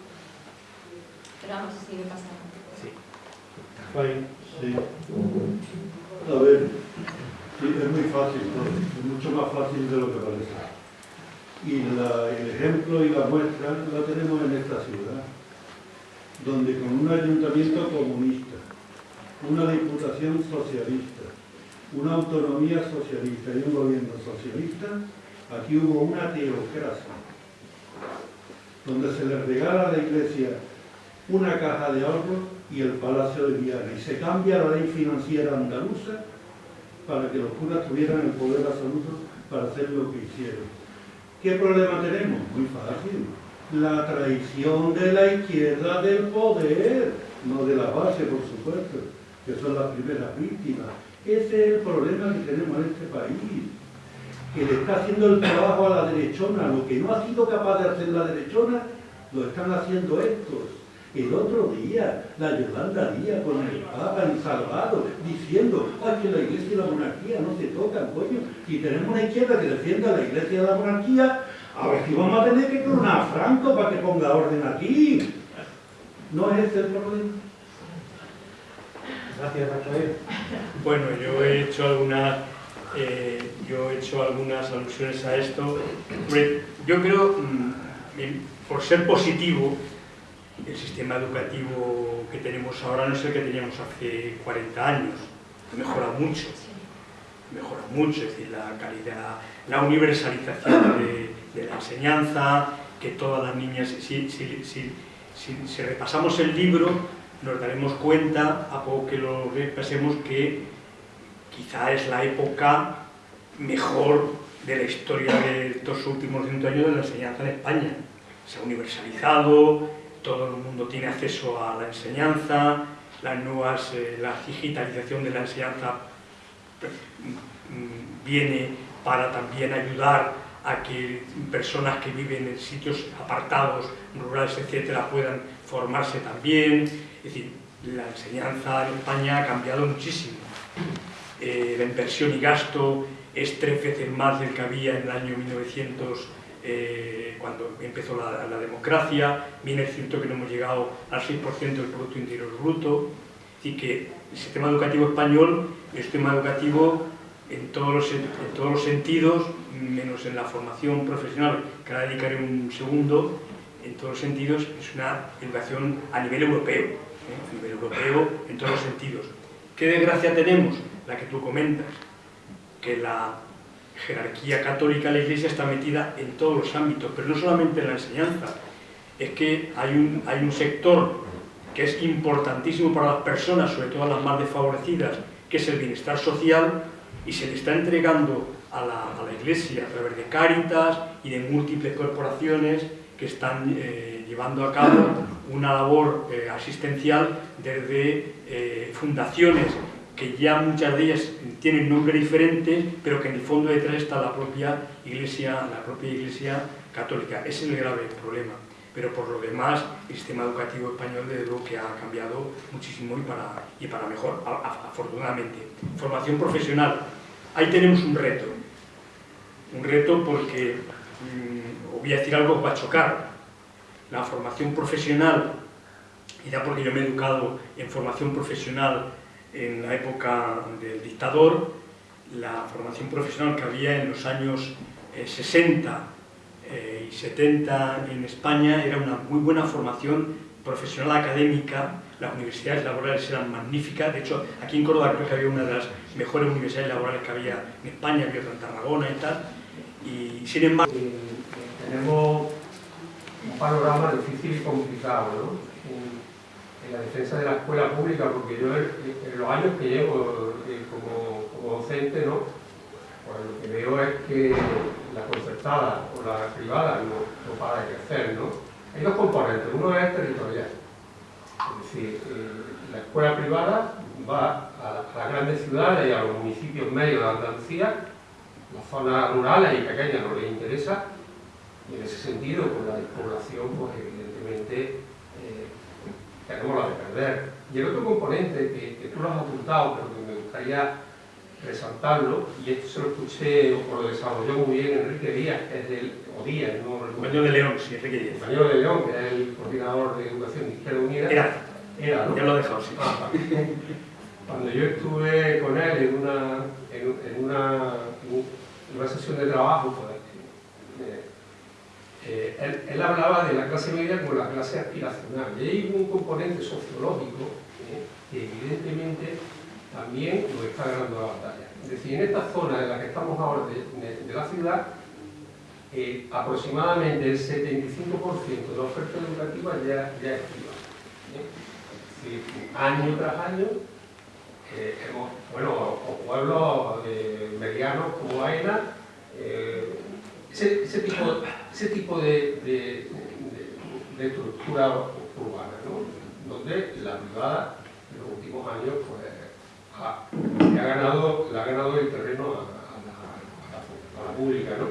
[SPEAKER 1] Pero vamos, si sigue pasando.
[SPEAKER 2] Sí.
[SPEAKER 5] Sí. A ver, sí, es muy fácil, ¿no? es mucho más fácil de lo que parece. Y el ejemplo y la muestra la tenemos en esta ciudad, donde con un ayuntamiento comunista, una diputación socialista, una autonomía socialista y un gobierno socialista, aquí hubo una teocracia, donde se le regala a la iglesia una caja de ahorros y el Palacio de Viana. Y se cambia la ley financiera andaluza para que los curas tuvieran el poder absoluto para hacer lo que hicieron. ¿Qué problema tenemos? Muy fácil. La traición de la izquierda del poder, no de la base, por supuesto, que son las primeras víctimas. Ese es el problema que tenemos en este país que le está haciendo el trabajo a la derechona. Lo que no ha sido capaz de hacer la derechona, lo están haciendo estos. El otro día, la Yolanda Díaz con el Papa en Salvador, diciendo "Ay, que la iglesia y la monarquía no se tocan, coño. Y tenemos una izquierda que defienda a la iglesia y a la monarquía, a ver si vamos a tener que clonar a Franco para que ponga orden aquí. ¿No es ese el problema?
[SPEAKER 2] Gracias, Rafael.
[SPEAKER 3] Bueno, yo he hecho algunas, eh, yo he hecho algunas alusiones a esto. Yo creo, mm, por ser positivo, el sistema educativo que tenemos ahora no es el que teníamos hace 40 años. Mejora mucho, mejora mucho, es decir, la calidad, la universalización de, la enseñanza, que todas las niñas, si- si repasamos el libro, nos daremos cuenta, a poco que lo repasemos, que quizá es la época mejor de la historia de estos últimos 100 años de la enseñanza en España. Se ha universalizado, todo el mundo tiene acceso a la enseñanza, las nuevas, eh, la digitalización de la enseñanza mm, viene para también ayudar a que personas que viven en sitios apartados, rurales, etcétera, puedan formarse también. Es decir, la enseñanza en España ha cambiado muchísimo. Eh, la inversión y gasto es tres veces más del que había en el año 1900, eh, cuando empezó la, la democracia. Bien es cierto que no hemos llegado al 6% del Producto Interior Bruto. Así que el sistema educativo español es un sistema educativo en todos, los, en todos los sentidos, menos en la formación profesional, que ahora dedicaré un segundo, en todos los sentidos es una educación a nivel europeo, ¿eh? a nivel europeo en todos los sentidos. ¿Qué desgracia tenemos? La que tú comentas, que la jerarquía católica de la Iglesia está metida en todos los ámbitos, pero no solamente en la enseñanza, es que hay un, hay un sector que es importantísimo para las personas, sobre todo las más desfavorecidas, que es el bienestar social, y se le está entregando a la, a la Iglesia a través de Cáritas y de múltiples corporaciones que están eh, llevando a cabo una labor eh, asistencial desde eh, fundaciones que ya muchas de ellas tienen nombres diferentes, pero que en el fondo detrás está la propia Iglesia, la propia Iglesia católica. Ese es el grave problema. Pero por lo demás, el sistema educativo español desde luego que ha cambiado muchísimo y para, y para mejor, afortunadamente. Formación profesional. Ahí tenemos un reto. Un reto porque, mm, os voy a decir algo va a chocar. La formación profesional, y ya porque yo me he educado en formación profesional en la época del dictador, la formación profesional que había en los años eh, 60 eh, y 70 en España era una muy buena formación profesional académica, las universidades laborales eran magníficas, de hecho aquí en Córdoba creo que había una de las mejores universidades laborales que había en España, había otra en Tarragona y tal, y sin embargo...
[SPEAKER 6] Eh, tenemos un panorama difícil y complicado ¿no? En, la defensa de la escuela pública, porque yo en, los años que llevo eh, como, docente, ¿no? pues lo que veo es que la concertada o la privada no, no para de crecer. ¿no? Hay dos componentes, uno es territorial, es decir, eh, la escuela privada va a, las grandes ciudades y a los municipios medios de Andalucía las zonas rurales y pequeñas no les interesa y en ese sentido con la despoblación pues evidentemente tenemos la de perder. Y el otro componente que, que tú lo has apuntado, pero que me gustaría resaltarlo, y esto se lo escuché o lo desarrolló muy bien Enrique Díaz, que es del, o Díaz, no
[SPEAKER 3] Compañero de León, sí, Enrique Díaz.
[SPEAKER 6] Compañero de León, que es el coordinador de Educación de Izquierda Unida.
[SPEAKER 3] Era,
[SPEAKER 6] Era, ¿no?
[SPEAKER 3] ya lo he dejado, sí.
[SPEAKER 6] Ah. Cuando yo estuve con él en una, en, en una, en una sesión de trabajo, pues, eh, él, hablaba de la clase media como la clase aspiracional. Y hay un componente sociológico eh, que evidentemente también nos está ganando la batalla. Es decir, en esta zona en la que estamos ahora de, la ciudad, eh, aproximadamente el 75% de la oferta educativa ya, ya es privada. año tras año, hemos, bueno, o pueblos medianos como Aena, ese, ese tipo, ese tipo de, de- de- de estructura urbana, ¿no? donde la privada en los últimos años pues, ha, ha ganado, le ha ganado el terreno a, a la, a la- a la pública. ¿no?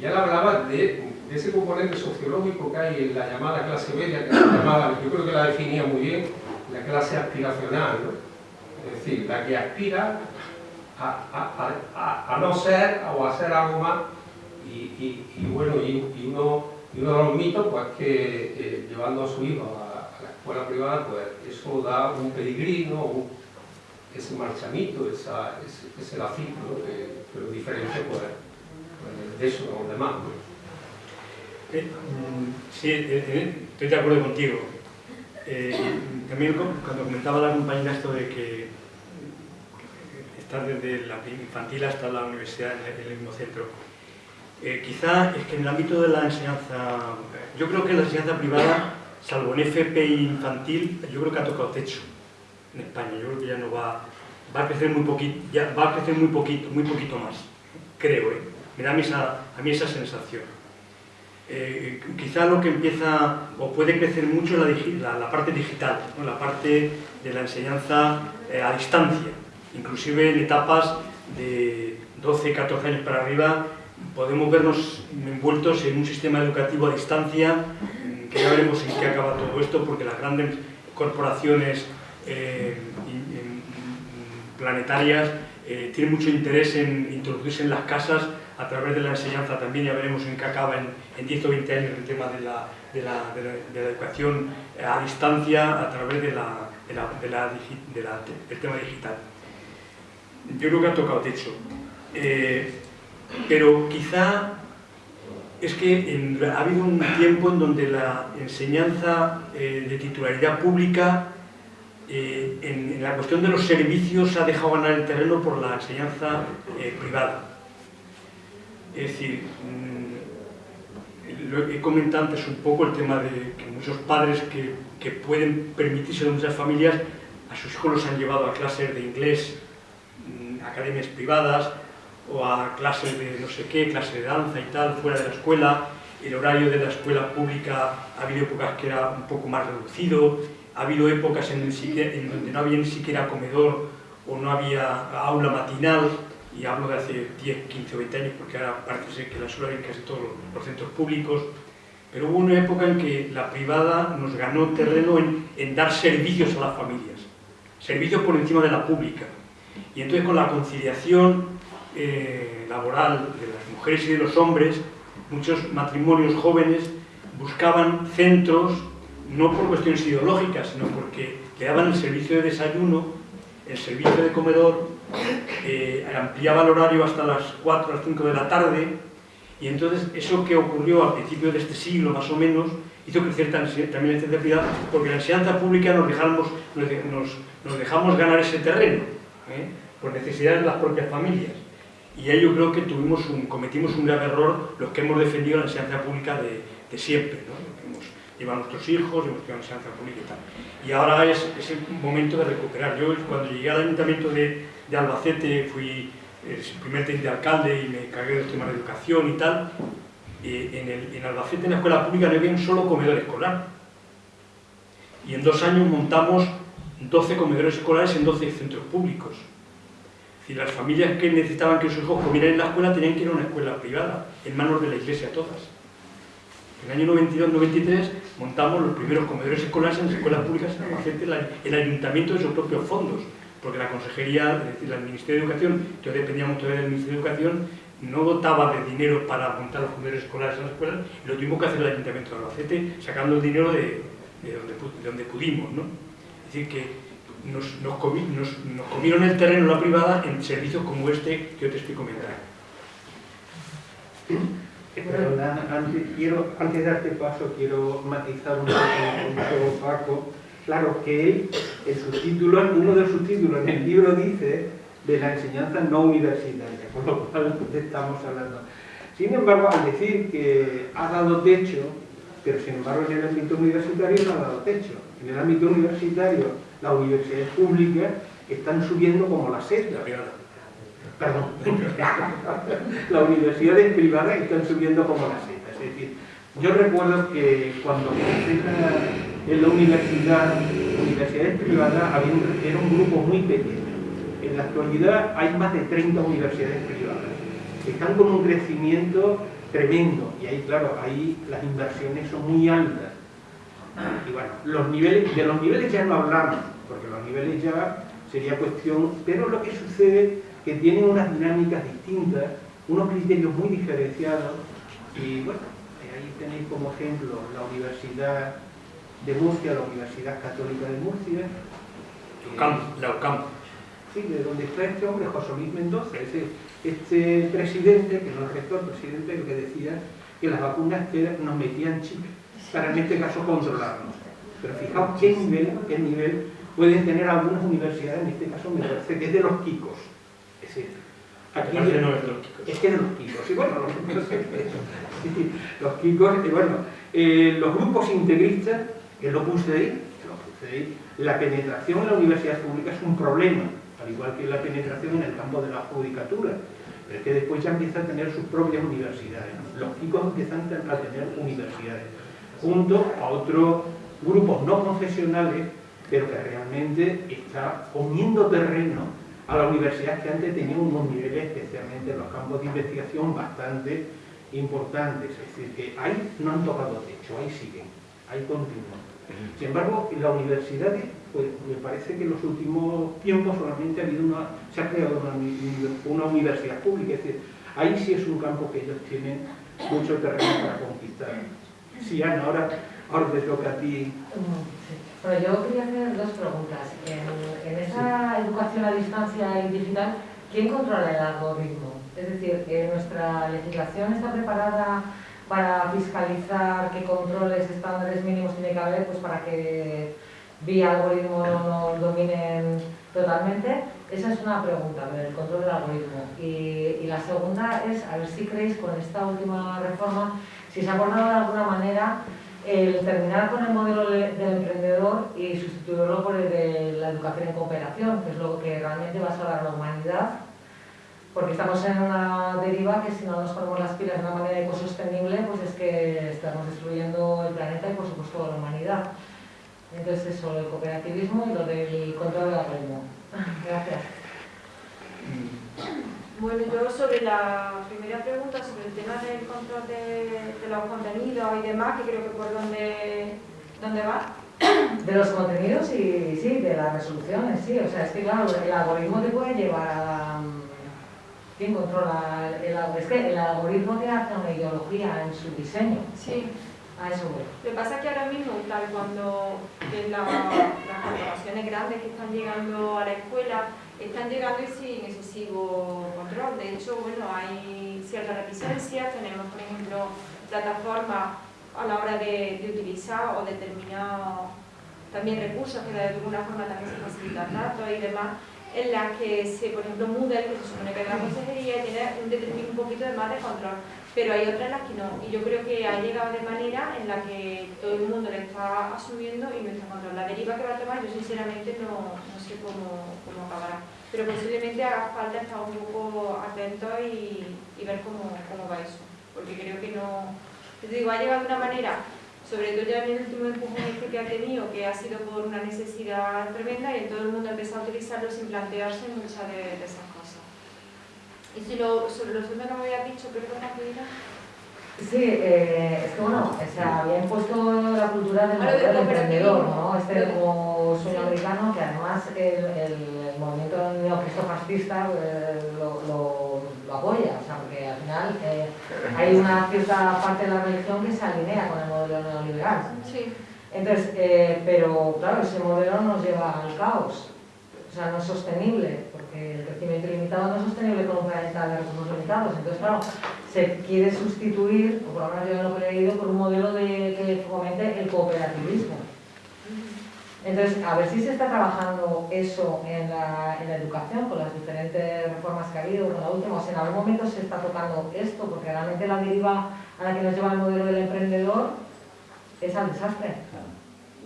[SPEAKER 6] Y él hablaba de, ese componente sociológico que hay en la llamada clase media, que se llamaba, yo creo que la definía muy bien, la clase aspiracional, ¿no? es decir, la que aspira a- a no ser o a ser algo más y, bueno, y, uno, y uno de los mitos pues que eh, llevando a su hijo a, la escuela privada pues eso da un un, ese marchamito, esa, ese, ese lacito ¿no? que, lo diferencia pues, pues, de eso de los demás.
[SPEAKER 3] Eh, mm, sí, eh, eh, estoy de acuerdo contigo. Eh, también cuando comentaba la compañera esto de que está desde la infantil hasta la universidad en el mismo centro, eh, quizá es que en el ámbito de la enseñanza, yo creo que la enseñanza privada, salvo en FP infantil, yo creo que ha tocado techo en España. Yo creo que ya no va, va a crecer muy poquito, va a crecer muy poquito, muy poquito más. Creo, ¿eh? Me da a mí esa, sensación. Eh, quizá lo que empieza o puede crecer mucho la, la- parte digital, la parte de la enseñanza eh, a distancia. Inclusive en etapas de 12, 14 años para arriba podemos vernos envueltos en un sistema educativo a distancia, que ya veremos en qué acaba todo esto, porque las grandes corporaciones eh, planetarias eh, tienen mucho interés en introducirse en las casas a través de la enseñanza también, ya veremos en qué acaba en, en 10 o 20 años el tema de la, de la- de la- educación a distancia a través del tema digital. Yo creo que ha tocado techo. Eh, pero quizá es que ha habido un tiempo en donde la enseñanza eh, de titularidad pública eh, en, en la cuestión de los servicios ha dejado ganar el terreno por la enseñanza eh, privada. Es decir, mm, lo he comentado antes un poco el tema de que muchos padres que, que pueden permitirse de muchas familias, a sus hijos los han llevado a clases de inglés, mm, academias privadas, o a clases de no sé qué, clases de danza y tal, fuera de la escuela. El horario de la escuela pública ha habido épocas que era un poco más reducido, ha habido épocas en, en donde no había ni siquiera comedor o no había aula matinal, y hablo de hace 10, 15 o 20 años, porque ahora parece ser que la suele en casi todos los centros públicos, pero hubo una época en que la privada nos ganó terreno en, en dar servicios a las familias, servicios por encima de la pública. Y entonces con la conciliación eh, laboral de las mujeres y de los hombres, muchos matrimonios jóvenes buscaban centros, no por cuestiones ideológicas, sino porque le daban el servicio de desayuno, el servicio de comedor, eh, ampliaba el horario hasta las 4 o las 5 de la tarde, y entonces eso que ocurrió al principio de este siglo, más o menos, hizo crecer también la enseñanza privada, porque la enseñanza pública nos dejamos, nos, de- nos- nos dejamos ganar ese terreno, ¿eh? por necesidades de las propias familias. Y ahí yo creo que tuvimos un, cometimos un grave error los que hemos defendido la enseñanza pública de, siempre, ¿no? Hemos llevado a nuestros hijos, hemos llevado la enseñanza pública y tal. Y ahora es, el momento de recuperar. Yo cuando llegué al ayuntamiento de, Albacete fui el primer teniente de alcalde y me cargué del tema de educación y tal. eh, en, en Albacete, en la escuela pública, no había un solo comedor escolar. Y en dos años montamos 12 comedores escolares en 12 centros públicos. Decir, las familias que necesitaban que sus hijos comieran en la escuela tenían que ir a una escuela privada, en manos de la iglesia todas. En el año 92-93 montamos los primeros comedores escolares en las escuelas públicas en Albacete, el ayuntamiento de sus propios fondos, porque la consejería, es decir, el Ministerio de Educación, que dependíamos todavía del Ministerio de Educación, no dotaba de dinero para montar los comedores escolares en las escuelas y lo tuvimos que hacer el Ayuntamiento de Albacete sacando el dinero de, donde, pudimos. ¿no? Decir, que nos, nos, comieron el terreno la privada en servicios como este que yo te estoy comentando.
[SPEAKER 2] antes, quiero, antes de darte paso, quiero matizar un poco Paco. Claro que él, en su título, uno de sus títulos en el libro dice de la enseñanza no universitaria, por lo cual estamos hablando. Sin embargo, al decir que ha dado techo, pero sin embargo en el ámbito universitario no ha dado techo. En el ámbito universitario, las universidades públicas están subiendo como la seda. Perdón, las universidades privadas están subiendo como la seda. Es decir, yo recuerdo que cuando empecé en la universidad, universidades privadas, había un, era un grupo muy pequeño. En la actualidad hay más de 30 universidades privadas. Están con un crecimiento tremendo y ahí, claro, ahí las inversiones son muy altas. Y bueno, los niveles, de los niveles ya no hablamos, porque los niveles ya sería cuestión, pero lo que sucede que tienen unas dinámicas distintas, unos criterios muy diferenciados y bueno, ahí tenéis como ejemplo la Universidad de Murcia, la Universidad Católica de Murcia.
[SPEAKER 3] la UCAM.
[SPEAKER 2] Sí, de donde está este hombre, José Luis Mendoza, ese este presidente, que no es rector, presidente, lo que decía que las vacunas que nos metían chip para en este caso controlarnos. Pero fijaos qué nivel, qué nivel pueden tener algunas universidades, en este caso me parece que es de los Kikos. Es decir,
[SPEAKER 3] aquí no es de los Kikos.
[SPEAKER 2] Es que es de los Kikos. Y bueno, los, los Kikos, y bueno, eh, los grupos integristas, que lo puse ahí, lo puse ahí, la penetración en la universidad pública es un problema al igual que la penetración en el campo de la judicatura, pero es que después ya empieza a tener sus propias universidades. Los chicos empiezan a tener universidades, junto a otros grupos no profesionales, pero que realmente está poniendo terreno a la universidad que antes tenía unos niveles, especialmente en los campos de investigación, bastante importantes. Es decir, que ahí no han tocado techo, ahí siguen, ahí continúan. Sin embargo, en las universidades pues me parece que en los últimos tiempos solamente ha habido una, se ha creado una, universidad pública, es decir, ahí sí es un campo que ellos tienen mucho terreno para conquistar. Sí, Ana, ahora, ahora te toca a ti.
[SPEAKER 7] Bueno, yo quería hacer dos preguntas. En, esa educación a distancia y digital, ¿quién controla el algoritmo? Es decir, ¿nuestra legislación está preparada para fiscalizar qué controles, estándares mínimos tiene que haber pues para que vía algoritmo no dominen totalmente? Esa es una pregunta, el control del algoritmo. Y, la segunda es, a ver si creéis con esta última reforma, si se ha abordado de alguna manera el terminar con el modelo del emprendedor y sustituirlo por el de la educación en cooperación, que es lo que realmente va a salvar la humanidad, porque estamos en una deriva que si no nos ponemos las pilas de una manera ecosostenible, pues es que estamos destruyendo el planeta y por supuesto la humanidad. Entonces eso, el cooperativismo y lo del control del algoritmo. Gracias.
[SPEAKER 1] Bueno, yo sobre la primera pregunta, sobre el tema del control de, los contenidos y demás, que creo que por dónde, dónde va.
[SPEAKER 7] De los contenidos y sí, de las resoluciones, sí. O sea, es que claro, el algoritmo te puede llevar a... ¿Quién controla el? Es que el algoritmo te hace una ideología en su diseño.
[SPEAKER 1] Sí.
[SPEAKER 7] Lo
[SPEAKER 1] que pasa es que ahora mismo, tal cuando las corporaciones grandes que están llegando a la escuela, están llegando y sin excesivo control. De hecho, bueno, hay ciertas reticencias, tenemos, por ejemplo, plataformas a la hora de, utilizar o determinados también recursos que de alguna forma también se facilitan datos y demás, en las que, se, por ejemplo, Moodle, que se supone que es la consejería, tiene un, un poquito de más de control pero hay otras en las que no. Y yo creo que ha llegado de manera en la que todo el mundo le está asumiendo y no está controlando. La deriva que va a tomar, yo sinceramente no, no sé cómo, cómo, acabará. Pero posiblemente haga falta estar un poco atento y, y ver cómo, cómo, va eso. Porque creo que no... Te digo, ha llegado de una manera, sobre todo ya en el último empujón este que ha tenido, que ha sido por una necesidad tremenda y todo el mundo ha empezado a utilizarlo sin plantearse muchas de esas cosas. Y si lo, sobre los temas que me habías dicho, perdona,
[SPEAKER 7] Sí, eh, es que bueno, o sea, había impuesto la cultura del, emprendedor, ¿no? Este como sueño americano que además el, movimiento neocristofascista eh, lo, lo, lo apoya, o sea, porque al final eh, hay una cierta parte de la religión que se alinea con el modelo neoliberal.
[SPEAKER 1] Sí.
[SPEAKER 7] Entonces, eh, pero claro, ese modelo nos lleva al caos. O sea, no es sostenible, el crecimiento ilimitado no es sostenible con un planeta de recursos limitados. Entonces, claro, se quiere sustituir, o por lo menos yo lo que he leído, por un modelo de, que fomente el cooperativismo. Entonces, a ver si se está trabajando eso en la, en la educación, con las diferentes reformas que ha habido, con la última, o si en algún momento se está tocando esto, porque realmente la deriva a la que nos lleva el modelo del emprendedor es al desastre.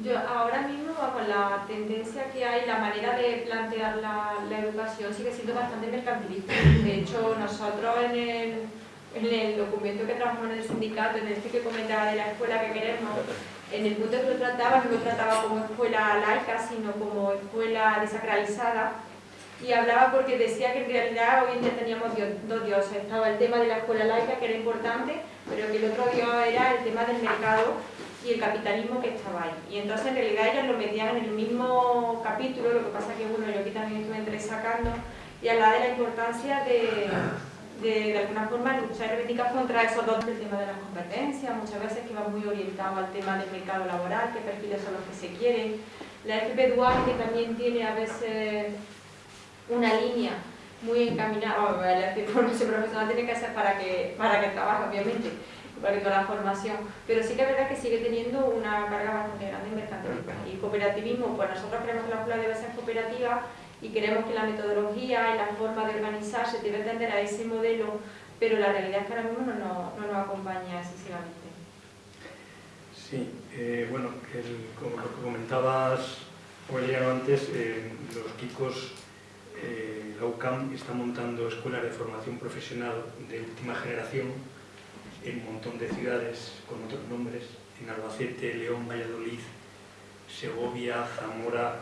[SPEAKER 1] Yo ahora mismo, con la tendencia que hay, la manera de plantear la, la educación sigue siendo bastante mercantilista. De hecho, nosotros en el, en el documento que trabajamos en el sindicato, en este que comentaba de la escuela que queremos, en el punto que lo trataba, no lo trataba como escuela laica, sino como escuela desacralizada. Y hablaba porque decía que en realidad hoy en día teníamos dos dioses. Estaba el tema de la escuela laica, que era importante, pero que el otro dios era el tema del mercado y el capitalismo que estaba ahí. Y entonces en realidad ellos lo metían en el mismo capítulo, lo que pasa que bueno, yo aquí también estuve entresacando y hablaba de la importancia de, de, alguna forma luchar y reivindicar contra esos dos el tema de las competencias, muchas veces que va muy orientado al tema del mercado laboral, qué perfiles son los que se quieren. La FP Dual que también tiene a veces una línea muy encaminada, bueno, la FP formación profesional tiene que ser para que, para que trabaje obviamente, que toda la formación, pero sí que es verdad que sigue teniendo una carga bastante grande en mercantilismo. Y cooperativismo, pues nosotros creemos que la escuela debe ser cooperativa y queremos que la metodología y la forma de organizarse debe tender a ese modelo, pero la realidad es que ahora mismo no, nos- no nos acompaña excesivamente.
[SPEAKER 3] Sí, eh, bueno, el- como lo que comentabas, Aureliano, antes, eh, los Kikos, eh, la UCAM está montando escuelas de formación profesional de última generación en un montón de ciudades con otros nombres, en Albacete, León, Valladolid, Segovia, Zamora,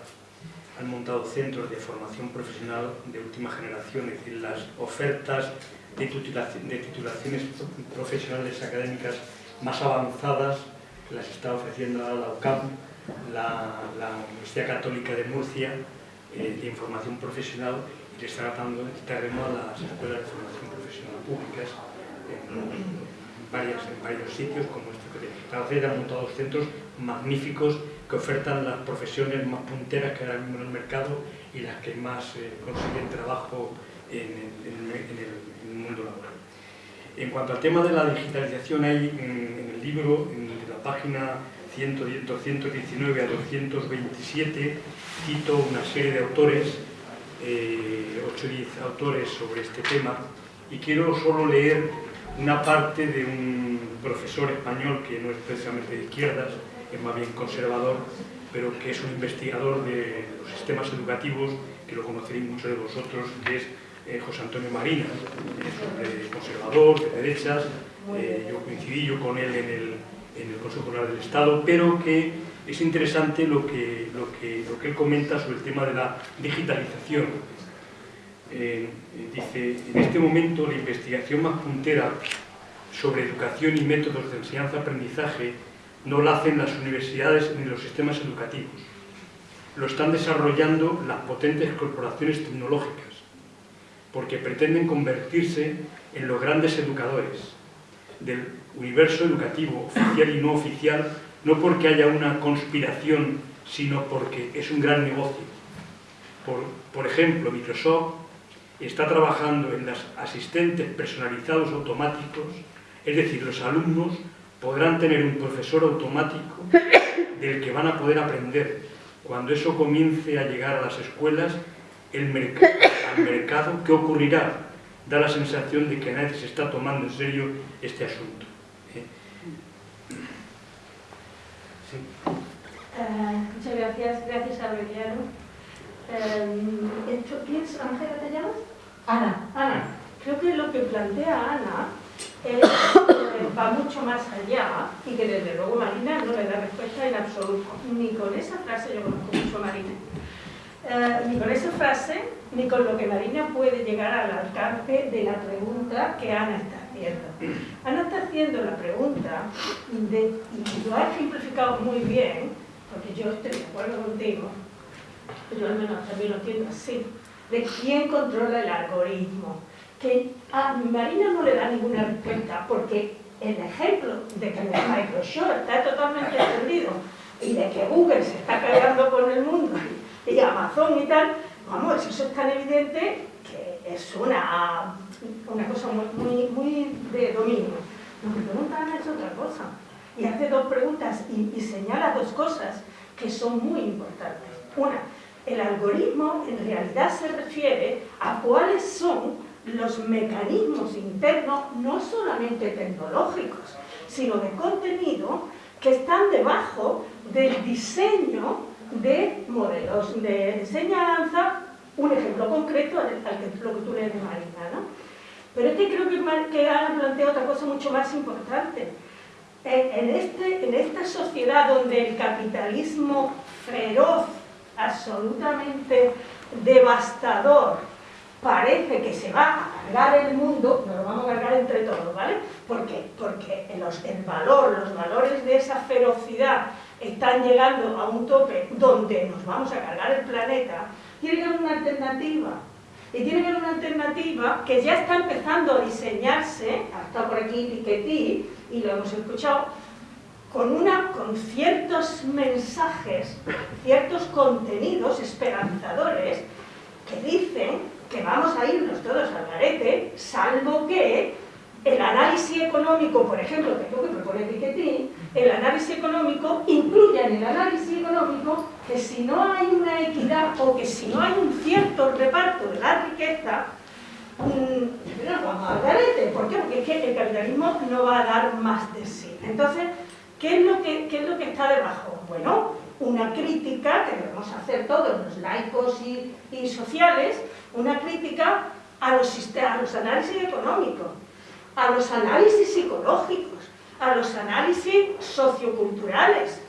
[SPEAKER 3] han montado centros de formación profesional de última generación, es decir, las ofertas de, titulaci- de titulaciones profesionales académicas más avanzadas las está ofreciendo ahora la UCAM, la, Universidad Católica de Murcia, eh, de información profesional, y le está dando este terreno a las escuelas de formación profesional públicas en, varias, en varios sitios, como este que tenemos. Albacete ha montado centros magníficos que ofertan las profesiones más punteras que hay en el mercado y las que más eh, consiguen trabajo en, el- mundo laboral. En cuanto al tema de la digitalización, hay en, en el libro, en la página 100, 219 a 227, cito una serie de autores, eh, 8 o 10 autores sobre este tema, y quiero solo leer una parte de un profesor español que no es precisamente de izquierdas, es más bien conservador, pero que es un investigador de los sistemas educativos, que lo conoceréis muchos de vosotros, que es eh, José Antonio Marina, es un conservador, de derechas, eh, yo coincidí yo con él en el, en el Consejo General del Estado, pero que es interesante lo que, lo, que, lo que él comenta sobre el tema de la digitalización. Eh, dice, en este momento la investigación más puntera sobre educación y métodos de enseñanza-aprendizaje no la hacen las universidades ni los sistemas educativos. Lo están desarrollando las potentes corporaciones tecnológicas, porque pretenden convertirse en los grandes educadores del universo educativo, oficial y no oficial, no porque haya una conspiración, sino porque es un gran negocio. Por ejemplo, Microsoft está trabajando en los asistentes personalizados automáticos, es decir, los alumnos podrán tener un profesor automático del que van a poder aprender. Cuando eso comience a llegar a las escuelas, el al mercado, ¿qué ocurrirá? Da la sensación de que nadie se está tomando en serio este asunto. ¿eh?
[SPEAKER 8] Eh, muchas gracias, gracias Aureliano. Eh, esto, ¿Quién es llamas?
[SPEAKER 7] Ana,
[SPEAKER 8] Ana, creo que lo que plantea Ana es, eh, va mucho más allá y que desde luego Marina no le da respuesta en absoluto. Ni con esa frase, yo conozco mucho a Marina, eh, ni con esa frase, ni con lo que Marina puede llegar al alcance de la pregunta que Ana está haciendo? Ana está haciendo la pregunta, de, y lo ha ejemplificado muy bien, porque yo estoy de acuerdo contigo, yo al menos también lo entiendo así, de quién controla el algoritmo. Que a Marina no le da ninguna respuesta, porque el ejemplo de que Microsoft está totalmente perdido y de que Google se está cargando con el mundo y Amazon y tal, vamos, eso es tan evidente que es una, una cosa muy, muy, de dominio. Lo que pregunta Ana es otra cosa. Y hace dos preguntas y señala dos cosas que son muy importantes. Una, el algoritmo en realidad se refiere a cuáles son los mecanismos internos, no solamente tecnológicos, sino de contenido, que están debajo del diseño de modelos de enseñanza, un ejemplo concreto al, que, lo que tú lees de Marina. ¿no? Pero es que creo que, que plantea otra cosa mucho más importante. En, este, en esta sociedad donde el capitalismo feroz, absolutamente devastador, parece que se va a cargar el mundo, nos lo vamos a cargar entre todos, ¿vale? ¿Por? Porque el valor, los valores de esa ferocidad están llegando a un tope donde nos vamos a cargar el planeta, tiene que haber una alternativa. Y tiene que haber una alternativa que ya está empezando a diseñarse, ha estado por aquí Piketty, y lo hemos escuchado, con, una, con ciertos mensajes, ciertos contenidos esperanzadores que dicen que vamos a irnos todos al garete, salvo que el análisis económico, por ejemplo, que es lo que propone Piketty, el análisis económico incluya en el análisis económico que si no hay una equidad o que si no hay un cierto reparto de la riqueza, mmm, nos vamos al garete. ¿Por qué? Porque es que el capitalismo no va a dar más de sí. Entonces, ¿qué es lo que, está debajo? Bueno, una crítica que debemos hacer todos los laicos y, sociales, una crítica a los análisis económicos, a los análisis psicológicos, a los análisis socioculturales.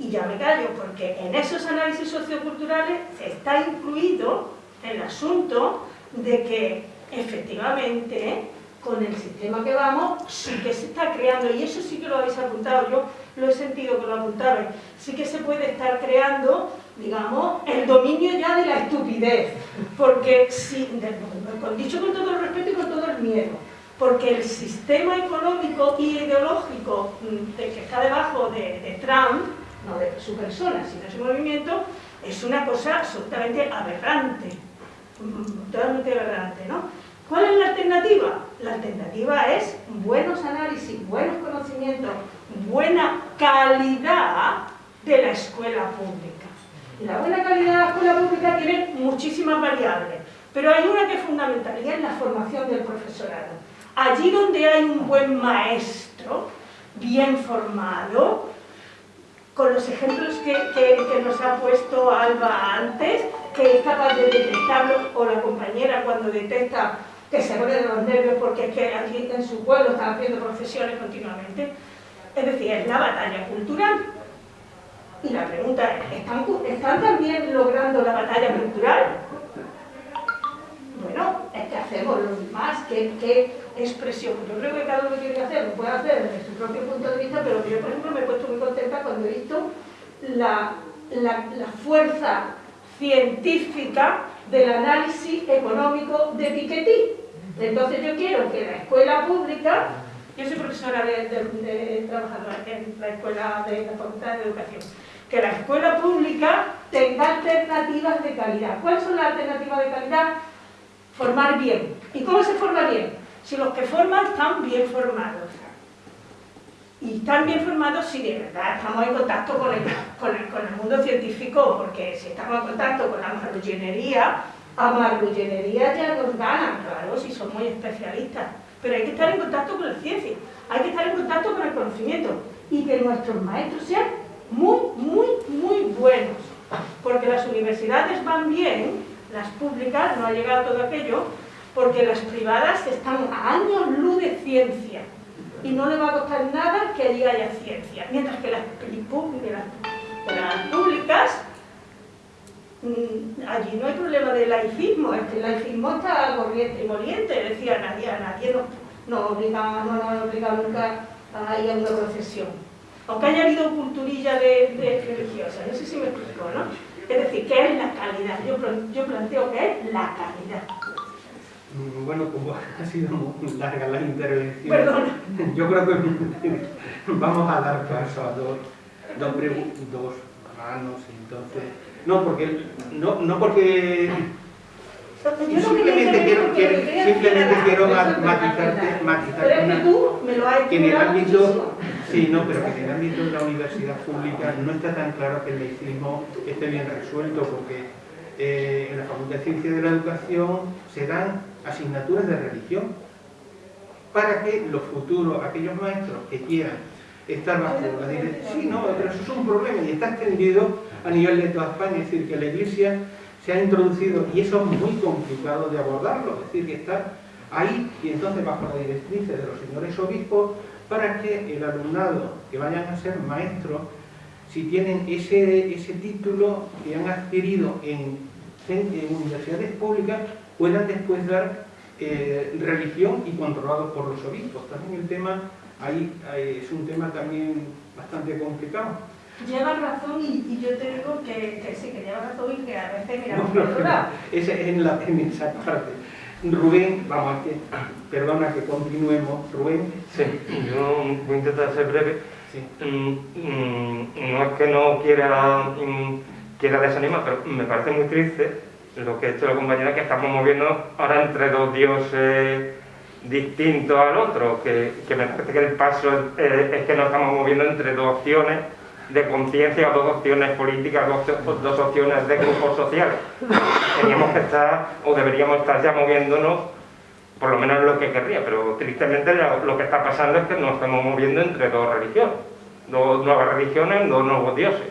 [SPEAKER 8] Y ya me callo, porque en esos análisis socioculturales está incluido el asunto de que efectivamente con el sistema que vamos sí que se está creando, y eso sí que lo habéis apuntado, yo lo he sentido que lo apuntabais, sí que se puede estar creando, digamos, el dominio ya de la estupidez, porque si, dicho con todo el respeto y con todo el miedo, porque el sistema económico y ideológico mm, que está debajo de, de Trump, no de su persona, sino de su movimiento, es una cosa absolutamente aberrante, mm, totalmente aberrante, ¿no? ¿Cuál es la alternativa? La alternativa es buenos análisis, buenos conocimientos, buena calidad de la escuela pública. La buena calidad de la escuela pública tiene muchísimas variables, pero hay una que es fundamental y es la formación del profesorado. Allí donde hay un buen maestro, bien formado, con los ejemplos que, que, nos ha puesto Alba antes, que es capaz de detectarlo, o la compañera cuando detecta que se pone de los nervios porque es que aquí en su pueblo están haciendo profesiones continuamente. Es decir, es la batalla cultural. Y la pregunta es, ¿están, ¿están también logrando la batalla cultural? Bueno, es que hacemos lo demás, ¿qué, ¿qué, expresión? Yo creo que cada uno tiene que hacer, lo puede hacer desde su propio punto de vista, pero yo, por ejemplo, me he puesto muy contenta cuando he visto la, la fuerza científica del análisis económico de Piketty. Entonces yo quiero que la escuela pública, yo soy profesora de, de, trabajadora en la escuela de la Facultad de Educación, que la escuela pública tenga alternativas de calidad. ¿Cuáles son las alternativas de calidad? Formar bien. ¿Y cómo se forma bien? Si los que forman están bien formados. Y están bien formados si de verdad estamos en contacto con el, con el, con el mundo científico, porque si estamos en contacto con la marrullenería, a marrullenería ya nos ganan, claro, si son muy especialistas. Pero hay que estar en contacto con la ciencia, hay que estar en contacto con el conocimiento y que nuestros maestros sean muy, muy, muy buenos. Porque las universidades van bien, las públicas, no ha llegado todo aquello, porque las privadas están a años luz de ciencia y no le va a costar nada que allí haya ciencia. Mientras que las, las públicas Mm, allí no hay problema de laicismo, es que el laicismo está corriente y moliente, decía nadie, a nadie no obliga, no nos han obligado nunca a ir a una procesión. Aunque haya habido culturilla de, religiosa, no sé si me explico, ¿no? Es decir, ¿qué es la calidad? Yo, yo planteo que es la calidad.
[SPEAKER 2] Mm, Bueno, como ha sido muy larga la intervención,
[SPEAKER 8] Perdona.
[SPEAKER 2] yo creo que vamos a dar paso a dos, dos, dos manos, entonces... No, porque, no, no porque
[SPEAKER 8] Yo
[SPEAKER 2] simplemente quiero, quiero- simplemente quiero matizarte, matizarte una, que en el ámbito, sí, no, pero que en el ámbito de la universidad pública no está tan claro que el laicismo esté bien resuelto, porque eh, en la Facultad de Ciencias de la Educación se dan asignaturas de religión para que los futuros, aquellos maestros que quieran estar bajo la dirección, sí, no, pero eso es un problema y está extendido a nivel de toda España, es decir, que la Iglesia se ha introducido y eso es muy complicado de abordarlo, es decir, que está ahí y entonces bajo la directriz de los señores obispos para que el alumnado que vayan a ser maestros, si tienen ese, ese título que han adquirido en, en universidades públicas, puedan después dar eh, religión y controlados por los obispos. También el tema ahí, ahí es un tema también bastante complicado.
[SPEAKER 8] Llevas razón y, y yo te digo que, que sí, que llevas razón y que a veces miramos
[SPEAKER 2] No, no, esa es en, la, en esa parte. Rubén, vamos, es que, perdona que continuemos. Rubén,
[SPEAKER 9] Sí, yo voy a intentar ser breve.
[SPEAKER 2] sí.
[SPEAKER 9] Mm, mm, No es que no quiera, mm, quiera desanimar, pero me parece muy triste lo que ha hecho la compañera, que estamos moviendo ahora entre dos dioses distintos al otro, que, que me parece que el paso es, es que nos estamos moviendo entre dos opciones de conciencia dos opciones políticas, dos, dos opciones de grupos sociales. Teníamos que estar, o deberíamos estar ya moviéndonos por lo menos lo que querría, pero tristemente lo, lo que está pasando es que nos estamos moviendo entre dos religiones, dos nuevas religiones, dos nuevos dioses,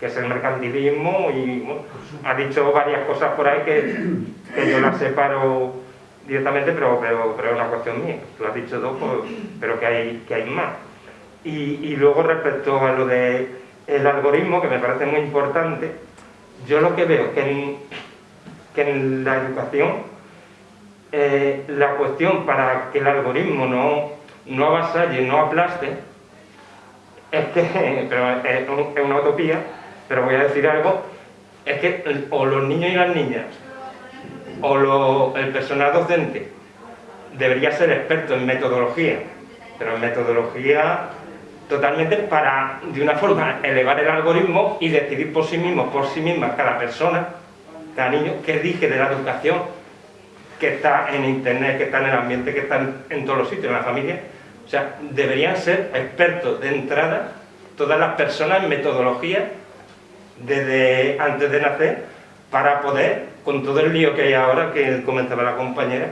[SPEAKER 9] que es el mercantilismo y bueno, ha dicho varias cosas por ahí que, que yo las separo directamente, pero, pero, pero es una cuestión mía, lo has dicho dos, pues, pero que hay, que hay más. Y, y luego respecto a lo de el algoritmo, que me parece muy importante, yo lo que veo es que en, la educación eh, la cuestión para que el algoritmo no, no avasalle, no aplaste, es que, pero es una utopía, pero voy a decir algo, es que o los niños y las niñas, o el personal docente, debería ser experto en metodología, pero en metodología totalmente para, de una forma, elevar el algoritmo y decidir por sí mismo, por sí misma, cada persona, cada niño, qué dije de la educación, que está en internet, que está en el ambiente, que está en todos los sitios, en la familia. O sea, deberían ser expertos de entrada todas las personas en metodología desde antes de nacer para poder, con todo el lío que hay ahora, que comentaba la compañera,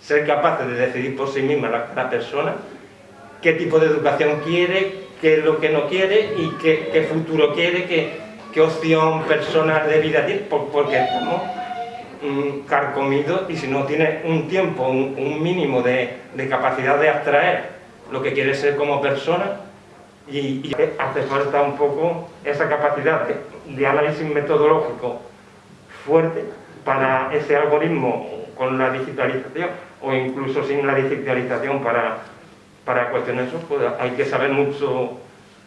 [SPEAKER 9] ser capaces de decidir por sí misma la, la persona qué tipo de educación quiere, qué es lo que no quiere y qué, qué futuro quiere, qué, qué opción personal de vida tiene, por- porque estamos mm, carcomidos y si no tiene un tiempo, un, un mínimo de, de capacidad de abstraer lo que quiere ser como persona y, y hace falta un poco esa capacidad de, de análisis metodológico fuerte para ese algoritmo con la digitalización o incluso sin la digitalización para, para cuestiones eso, pues hay que saber mucho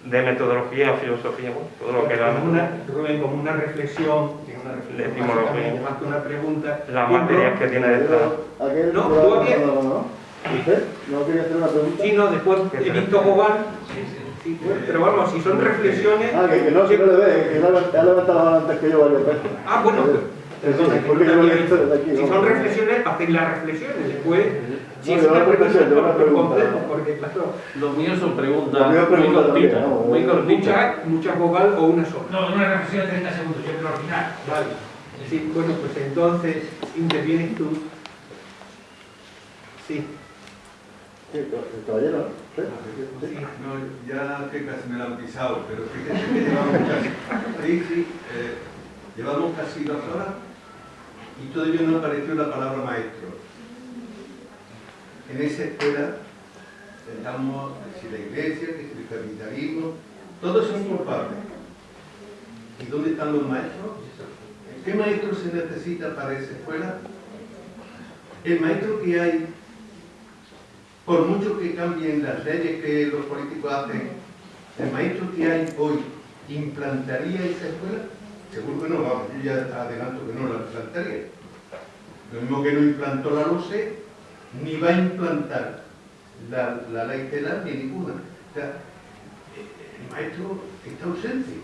[SPEAKER 9] de metodología, filosofía, bueno, todo lo que era
[SPEAKER 2] como una, Rubén, como una reflexión, que una reflexión básicamente, más que una pregunta.
[SPEAKER 9] las materias que tiene detrás.
[SPEAKER 2] No, tú
[SPEAKER 5] no, no. ¿Usted no quería hacer una pregunta?
[SPEAKER 2] Sí, no, después he visto jugar, sí, pero vamos, si son reflexiones...
[SPEAKER 5] Ah, que, que no, si no le ve, que ha levantado la mano antes que yo varias veces.
[SPEAKER 2] Ah, bueno, que
[SPEAKER 5] porque
[SPEAKER 2] no
[SPEAKER 5] yo lo he
[SPEAKER 2] había
[SPEAKER 5] visto
[SPEAKER 2] visto.
[SPEAKER 5] desde aquí.
[SPEAKER 2] Si son reflexiones, hacéis las reflexiones, después... Si
[SPEAKER 5] No,
[SPEAKER 2] es una pregunta, complejo, porque claro,
[SPEAKER 10] Los míos son preguntas muy cortitas,
[SPEAKER 5] ¿no?
[SPEAKER 10] muy cortitas.
[SPEAKER 2] mucha, mucha vocal o una sola.
[SPEAKER 11] No, una reflexión de 30 segundos, yo creo al final.
[SPEAKER 2] Vale. Sí, bueno, pues entonces intervienes tú. Sí,
[SPEAKER 5] Sí, el caballero, ¿no? Sí.
[SPEAKER 12] No, ya que casi me han pisado, pero fíjese que llevamos casi, sí, sí, eh, llevamos casi dos horas y todavía no apareció la palabra maestro. En esa escuela estamos, que si la iglesia, si el capitalismo, todos son culpables. ¿Y dónde están los maestros? ¿Qué maestro se necesita para esa escuela? El maestro que hay por mucho que cambien las leyes que los políticos hacen, el maestro que hay hoy implantaría esa escuela? Seguro que no, vamos, yo ya adelanto que no la implantaría. Lo mismo que no implantó la LOSE, ni va a implantar la, la ley TELA ni ninguna. O sea, el maestro está ausente.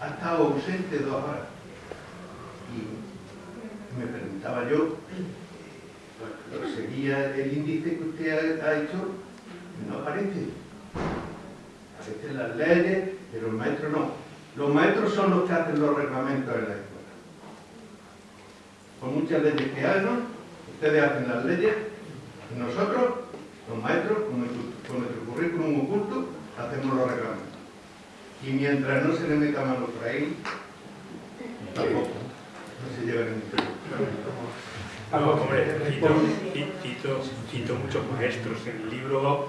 [SPEAKER 12] Ha estado ausente dos horas. Y me preguntaba yo, bueno, seguía el índice que usted ha, hecho, no aparece. Aparecen las leyes, pero el maestro no. Los maestros son los que hacen los reglamentos en la escuela. Con muchas leyes que hagan, ustedes hacen las leyes, nosotros, los maestros, con nuestro, currículum oculto, hacemos los reglamentos. Y mientras no se le meta mano por ahí, tampoco, no se lleva ningún
[SPEAKER 3] No, hombre, cito, cito, cito muchos maestros en el libro,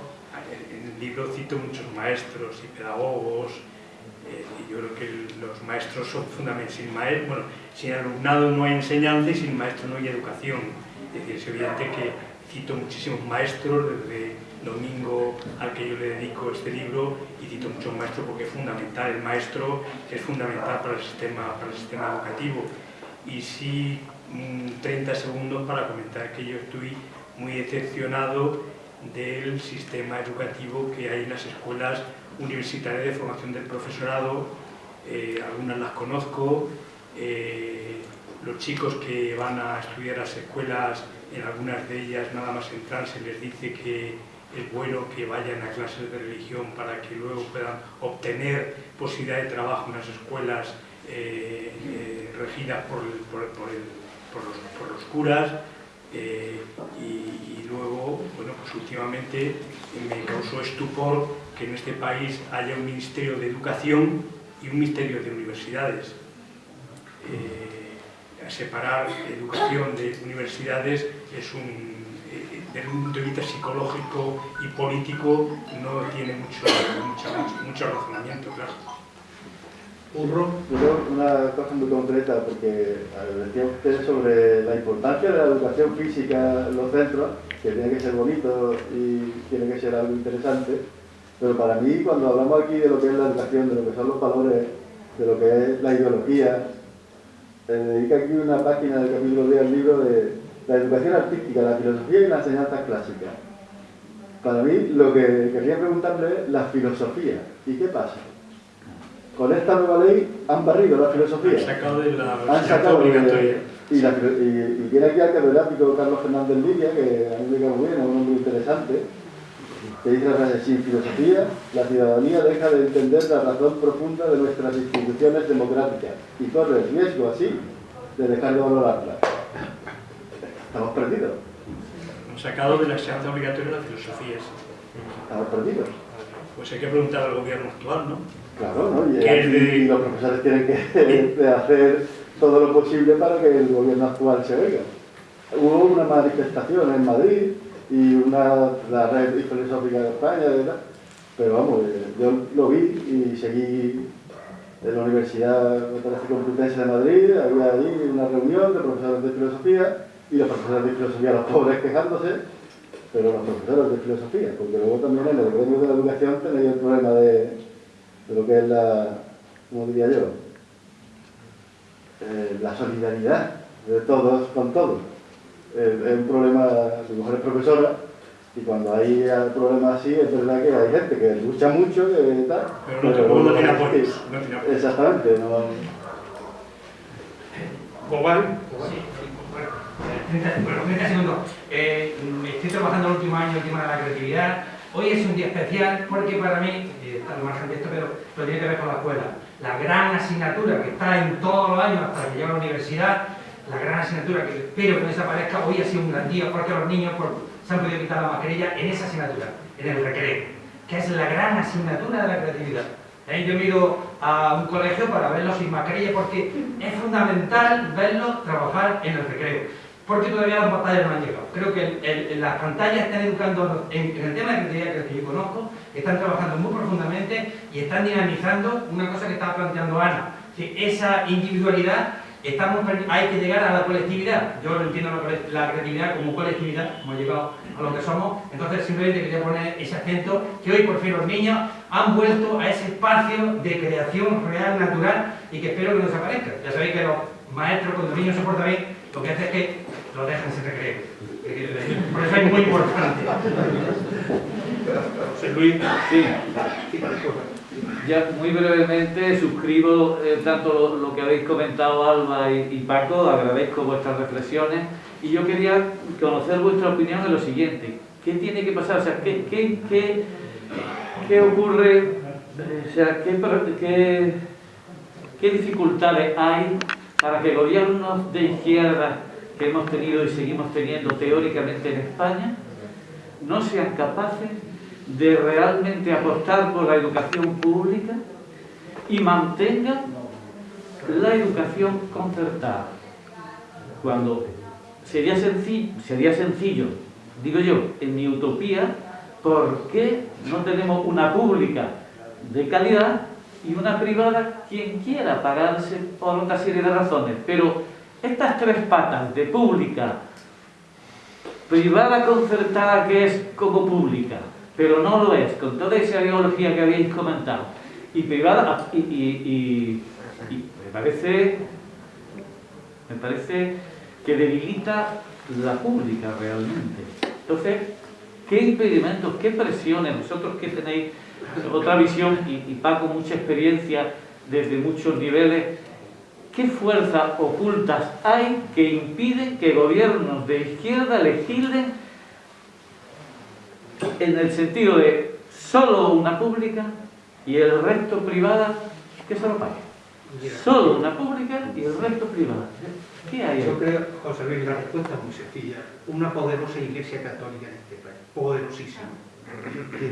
[SPEAKER 3] en el libro cito muchos maestros y pedagogos, eh, yo creo que los maestros son fundamentales. Sin, maestro, bueno, sin alumnado no hay enseñanza y sin maestro no hay educación. Es decir, es evidente que cito muchísimos maestros desde Domingo al que yo le dedico este libro y cito muchos maestros porque es fundamental, el maestro es fundamental para el sistema, para el sistema educativo. Y sí, 30 segundos para comentar que yo estoy muy decepcionado del sistema educativo que hay en las escuelas universitarias de formación del profesorado, eh, algunas las conozco, eh, los chicos que van a estudiar las escuelas, en algunas de ellas nada más entrar se les dice que es bueno que vayan a clases de religión para que luego puedan obtener posibilidad de trabajo en las escuelas eh, regidas por, por, por, los, curas y, y, luego, bueno, pues últimamente me causó estupor que en este país haya un Ministerio de Educación y un Ministerio de Universidades. Eh, separar educación de universidades es un, eh, desde un punto de vista psicológico y político no tiene mucho, mucho, mucho razonamiento, claro.
[SPEAKER 10] Yo una cosa muy concreta, porque decía usted sobre la importancia de la educación física en los centros, que tiene que ser bonito y tiene que ser algo interesante, pero para mí, cuando hablamos aquí de lo que es la educación, de lo que son los valores, de lo que es la ideología, se dedica aquí una página del capítulo 10 del libro de la educación artística, la filosofía y la enseñanza clásica. Para mí, lo que quería preguntarle es la filosofía. ¿Y qué pasa? Con esta nueva ley han barrido la filosofía.
[SPEAKER 3] Han sacado de la
[SPEAKER 10] han sacado de, y, la, y, y, tiene aquí al catedrático Carlos Fernández Lidia, que a mí me cae muy bien, es un hombre interesante, que dice la frase, sin filosofía, la ciudadanía deja de entender la razón profunda de nuestras instituciones democráticas y corre el riesgo así de dejar de valorarla. Estamos perdidos.
[SPEAKER 3] Hemos sacado de la enseñanza obligatoria las filosofías.
[SPEAKER 10] Estamos perdidos.
[SPEAKER 3] Pues hay que preguntar al gobierno actual, ¿no?
[SPEAKER 10] Claro, ¿no? Y, y los profesores tienen que hacer todo lo posible para que el gobierno actual se oiga. Hubo una manifestación en Madrid y una, la red filosófica de España, ¿verdad? pero vamos, eh, yo lo vi y seguí en la Universidad Complutense de Madrid, había ahí una reunión de profesores de filosofía y los profesores de filosofía, los pobres quejándose, pero los profesores de filosofía, porque luego también en el gremio de la educación tenéis el problema de, de lo que es la, ¿cómo diría yo? Eh, la solidaridad de todos con todos es un problema, su mujer es profesora, y cuando hay problemas así, es verdad que hay gente que lucha mucho, que tal.
[SPEAKER 3] Pero no, pero no, tiene apoyo.
[SPEAKER 10] Exactamente, no.
[SPEAKER 11] ¿Cobal? Sí, bueno, 30, bueno, 30 segundos. Eh, estoy trabajando el último año el tema de la creatividad. Hoy es un día especial porque para mí, eh, al margen de esto, pero, pero tiene que ver con la escuela. La gran asignatura que está en todos los años hasta que llega a la universidad la gran asignatura que espero que no desaparezca, hoy ha sido un gran día porque los niños se han podido quitar la mascarilla en esa asignatura, en el recreo, que es la gran asignatura de la creatividad. ¿Eh? Yo ido a un colegio para verlos sin mascarilla porque es fundamental verlos trabajar en el recreo, porque todavía las batallas no han llegado. Creo que las pantallas están educando en, el tema de creatividad que yo conozco, están trabajando muy profundamente y están dinamizando una cosa que estaba planteando Ana, que esa individualidad estamos, hay que llegar a la colectividad. Yo entiendo la, la creatividad como colectividad, hemos llegado a lo que somos. Entonces simplemente quería poner ese acento que hoy por fin los niños han vuelto a ese espacio de creación real, natural y que espero que no desaparezca. Ya sabéis que los maestros cuando los niños se portan bien, lo que hacen es que lo dejan sin recreo. Por eso es muy importante.
[SPEAKER 3] José Luis.
[SPEAKER 13] Sí. Ya muy brevemente suscribo eh, tanto lo, que habéis comentado Alba y, Paco, agradezco vuestras reflexiones y yo quería conocer vuestra opinión en lo siguiente. ¿Qué tiene que pasar? O sea, ¿qué, qué, qué, qué ocurre? O sea, ¿qué, qué, ¿qué dificultades hay para que gobiernos de izquierda que hemos tenido y seguimos teniendo teóricamente en España no sean capaces de realmente apostar por la educación pública y mantengan la educación concertada. Cuando sería sencillo, sería sencillo, digo yo, en mi utopía, ¿por qué no tenemos una pública de calidad y una privada quien quiera pagarse por una serie de razones? Pero estas tres patas de pública, privada concertada que es como pública, pero no lo es, con toda esa ideología que habéis comentado, y privada, y, me parece me parece que debilita la pública realmente. Entonces, ¿qué impedimentos, qué presiones, vosotros que tenéis otra visión y, y Paco mucha experiencia desde muchos niveles, ¿Qué fuerzas ocultas hay que impiden que gobiernos de izquierda legislen en el sentido de solo una pública y el resto privada que se lo pague? Solo una pública y el resto privada. ¿Qué hay?
[SPEAKER 2] Yo creo, José Luis, la respuesta es muy sencilla. Una poderosa iglesia católica en este país. Poderosísima.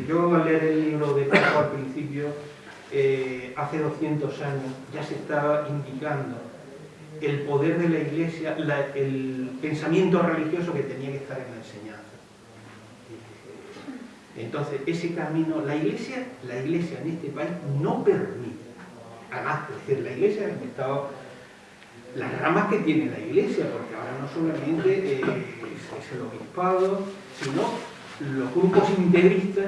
[SPEAKER 2] Yo al leer el libro de Paco al principio eh, hace 200 años ya se estaba indicando el poder de la Iglesia, el pensamiento religioso que tenía que estar en la enseñanza. Entonces, ese camino, la Iglesia, la Iglesia en este país no permite, además, decir, la Iglesia ha estado las ramas que tiene la Iglesia, porque ahora no solamente eh, es el obispado, sino los grupos integristas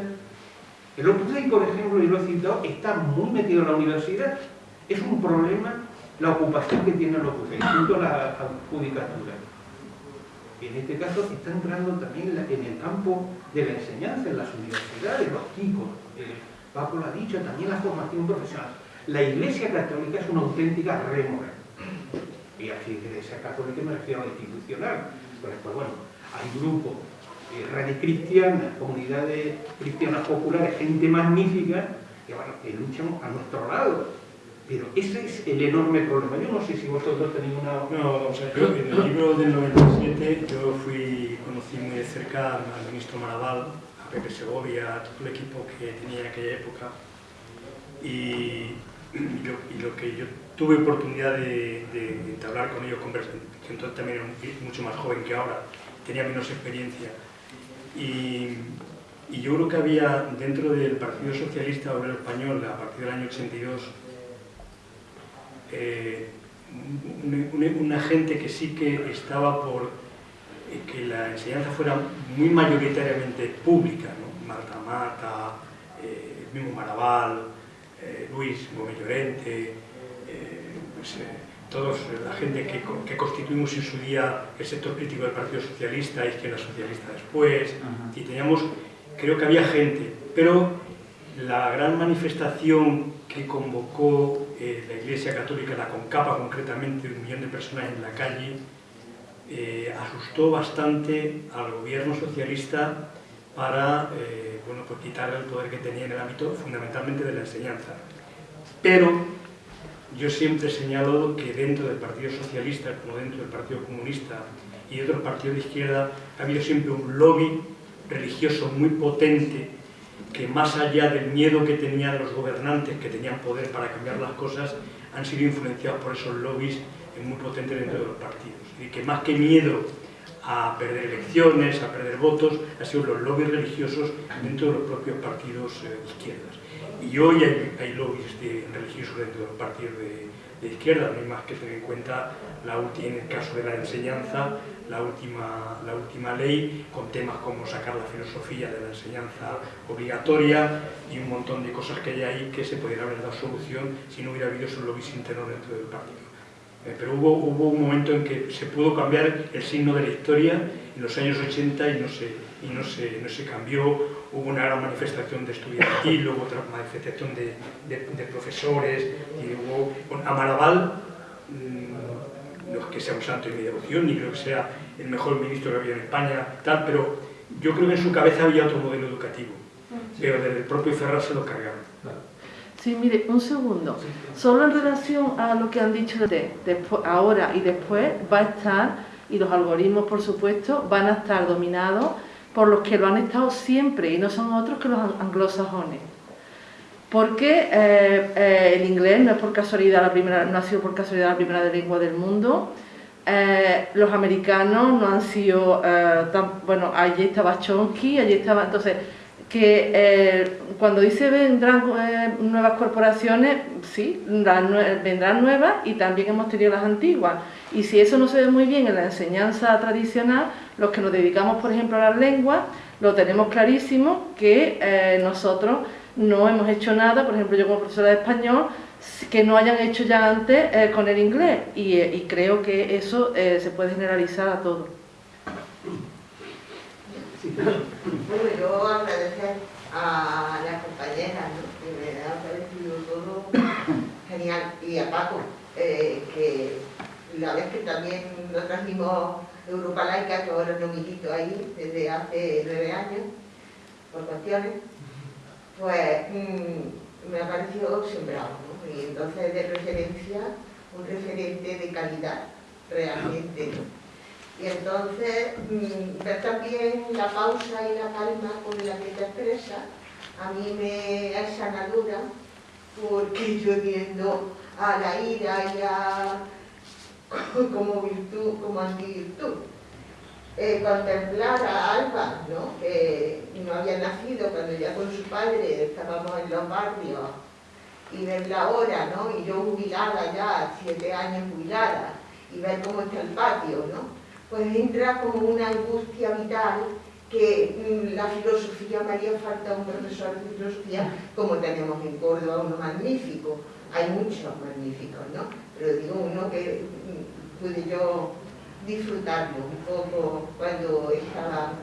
[SPEAKER 2] el Opus Dei, por ejemplo, y lo he citado, está muy metido en la universidad. Es un problema la ocupación que tiene el Opus Dei, junto a la judicatura. En este caso está entrando también en el campo de la enseñanza, en las universidades, los chicos. Eh, Paco lo ha dicho, también la formación profesional. La Iglesia Católica es una auténtica rémora. Y aquí Iglesia Católica me refiero a institucional. Pues, pues bueno, hay grupos redes cristianas, comunidades cristianas populares, gente magnífica, que, bueno, que luchan a nuestro lado. Pero ese es el enorme problema. Yo no sé si vosotros tenéis una...
[SPEAKER 3] No, o sea, yo en el libro del 97 yo fui, conocí muy de cerca al ministro Marabal, a Pepe Segovia, a todo el equipo que tenía en aquella época. Y, lo, que yo tuve oportunidad de, de, entablar con ellos conversación, que entonces también era mucho más joven que ahora, tenía menos experiencia, y, yo creo que había dentro del Partido Socialista Obrero Español, a partir del año 82, eh, una, gente que sí que estaba por eh, que la enseñanza fuera muy mayoritariamente pública, ¿no? Marta Mata, eh, el mismo Maraval, Luis Gómez Llorente, pues, todos la gente que, que, constituimos en su día el sector crítico del Partido Socialista, Izquierda Socialista después, y teníamos, creo que había gente, pero la gran manifestación que convocó eh, la Iglesia Católica, la Concapa concretamente, un millón de personas en la calle, eh, asustó bastante al gobierno socialista para eh, bueno, pues quitarle el poder que tenía en el ámbito fundamentalmente de la enseñanza. Pero yo siempre he señalado que dentro del Partido Socialista, como dentro del Partido Comunista y otros partidos de izquierda, ha habido siempre un lobby religioso muy potente que más allá del miedo que tenían los gobernantes, que tenían poder para cambiar las cosas, han sido influenciados por esos lobbies muy potentes dentro de los partidos. Y que más que miedo a perder elecciones, a perder votos, han sido los lobbies religiosos dentro de los propios partidos eh, de izquierdas. Y hoy hay, lobbies de, religiosos dentro de los partidos de, izquierda, no hay más que tener en cuenta la última, en el caso de la enseñanza, la última, la última ley, con temas como sacar la filosofía de la enseñanza obligatoria y un montón de cosas que hay ahí que se podrían haber dado solución si no hubiera habido esos lobbies internos dentro del partido. Eh, pero hubo, hubo un momento en que se pudo cambiar el signo de la historia en los años 80 y no se, y no se, no se cambió. Hubo una gran manifestación de estudiantil, hubo otra manifestación de, de, de profesores, y hubo un Amaraval, mmm, no es que sea un santo de mi devoción, ni creo que sea el mejor ministro que había en España, tal, pero yo creo que en su cabeza había otro modelo educativo, pero desde el propio Ferraz se lo cargaron.
[SPEAKER 4] Sí, mire, un segundo. Solo en relación a lo que han dicho de después, ahora y después va a estar, y los algoritmos por supuesto, van a estar dominados por los que lo han estado siempre y no son otros que los anglosajones. Porque eh, eh, el inglés no es por casualidad la primera, no ha sido por casualidad la primera lengua del mundo. Eh, los americanos no han sido tan, bueno, allí estaba Chomsky, allí estaba, entonces que cuando dice vendrán nuevas corporaciones, sí, vendrán nuevas y también hemos tenido las antiguas. Y si eso no se ve muy bien en la enseñanza tradicional, los que nos dedicamos, por ejemplo, a las lenguas, lo tenemos clarísimo que eh, nosotros no hemos hecho nada, por ejemplo, yo como profesora de español, que no hayan hecho ya antes eh, con el inglés. Y, eh, creo que eso se puede generalizar a todo.
[SPEAKER 14] Bueno, yo agradecer a las compañeras, ¿no? que me ha parecido todo genial, y a Paco, eh, que la vez que también lo trajimos Europa Laica, que ahora no milito ahí desde hace nueve años, por cuestiones, pues mmm, me ha parecido sembrado, ¿no? y entonces de referencia, un referente de calidad, realmente. Y entonces, mmm, ver también la pausa y la calma con la que te expresa, a mí me es sanadora, porque yo tiendo a la ira y a como virtud, como antivirtud. Eh, contemplar a Alba, ¿no? que no había nacido cuando ya con su padre estábamos en los barrios, y verla ahora, ¿no? y yo jubilada ya, siete años jubilada, y ver cómo está el patio, ¿no? pues entra como una angustia vital que mm, la filosofía me haría falta un profesor de filosofía como tenemos en Córdoba uno magnífico, hay muchos magníficos, ¿no? Pero digo uno que pude yo disfrutarlo un poco cuando estaba...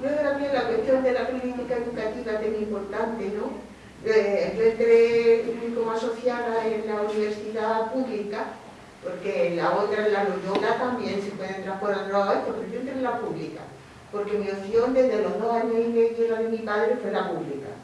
[SPEAKER 14] Luego también la cuestión de la política educativa es importante, ¿no? Eh, yo entré como asociada en la universidad pública porque la otra, en la Loyola, también se puede entrar por otro lado, pero yo entré en la pública, porque mi opción desde los dos años y medio de mi padre fue la pública.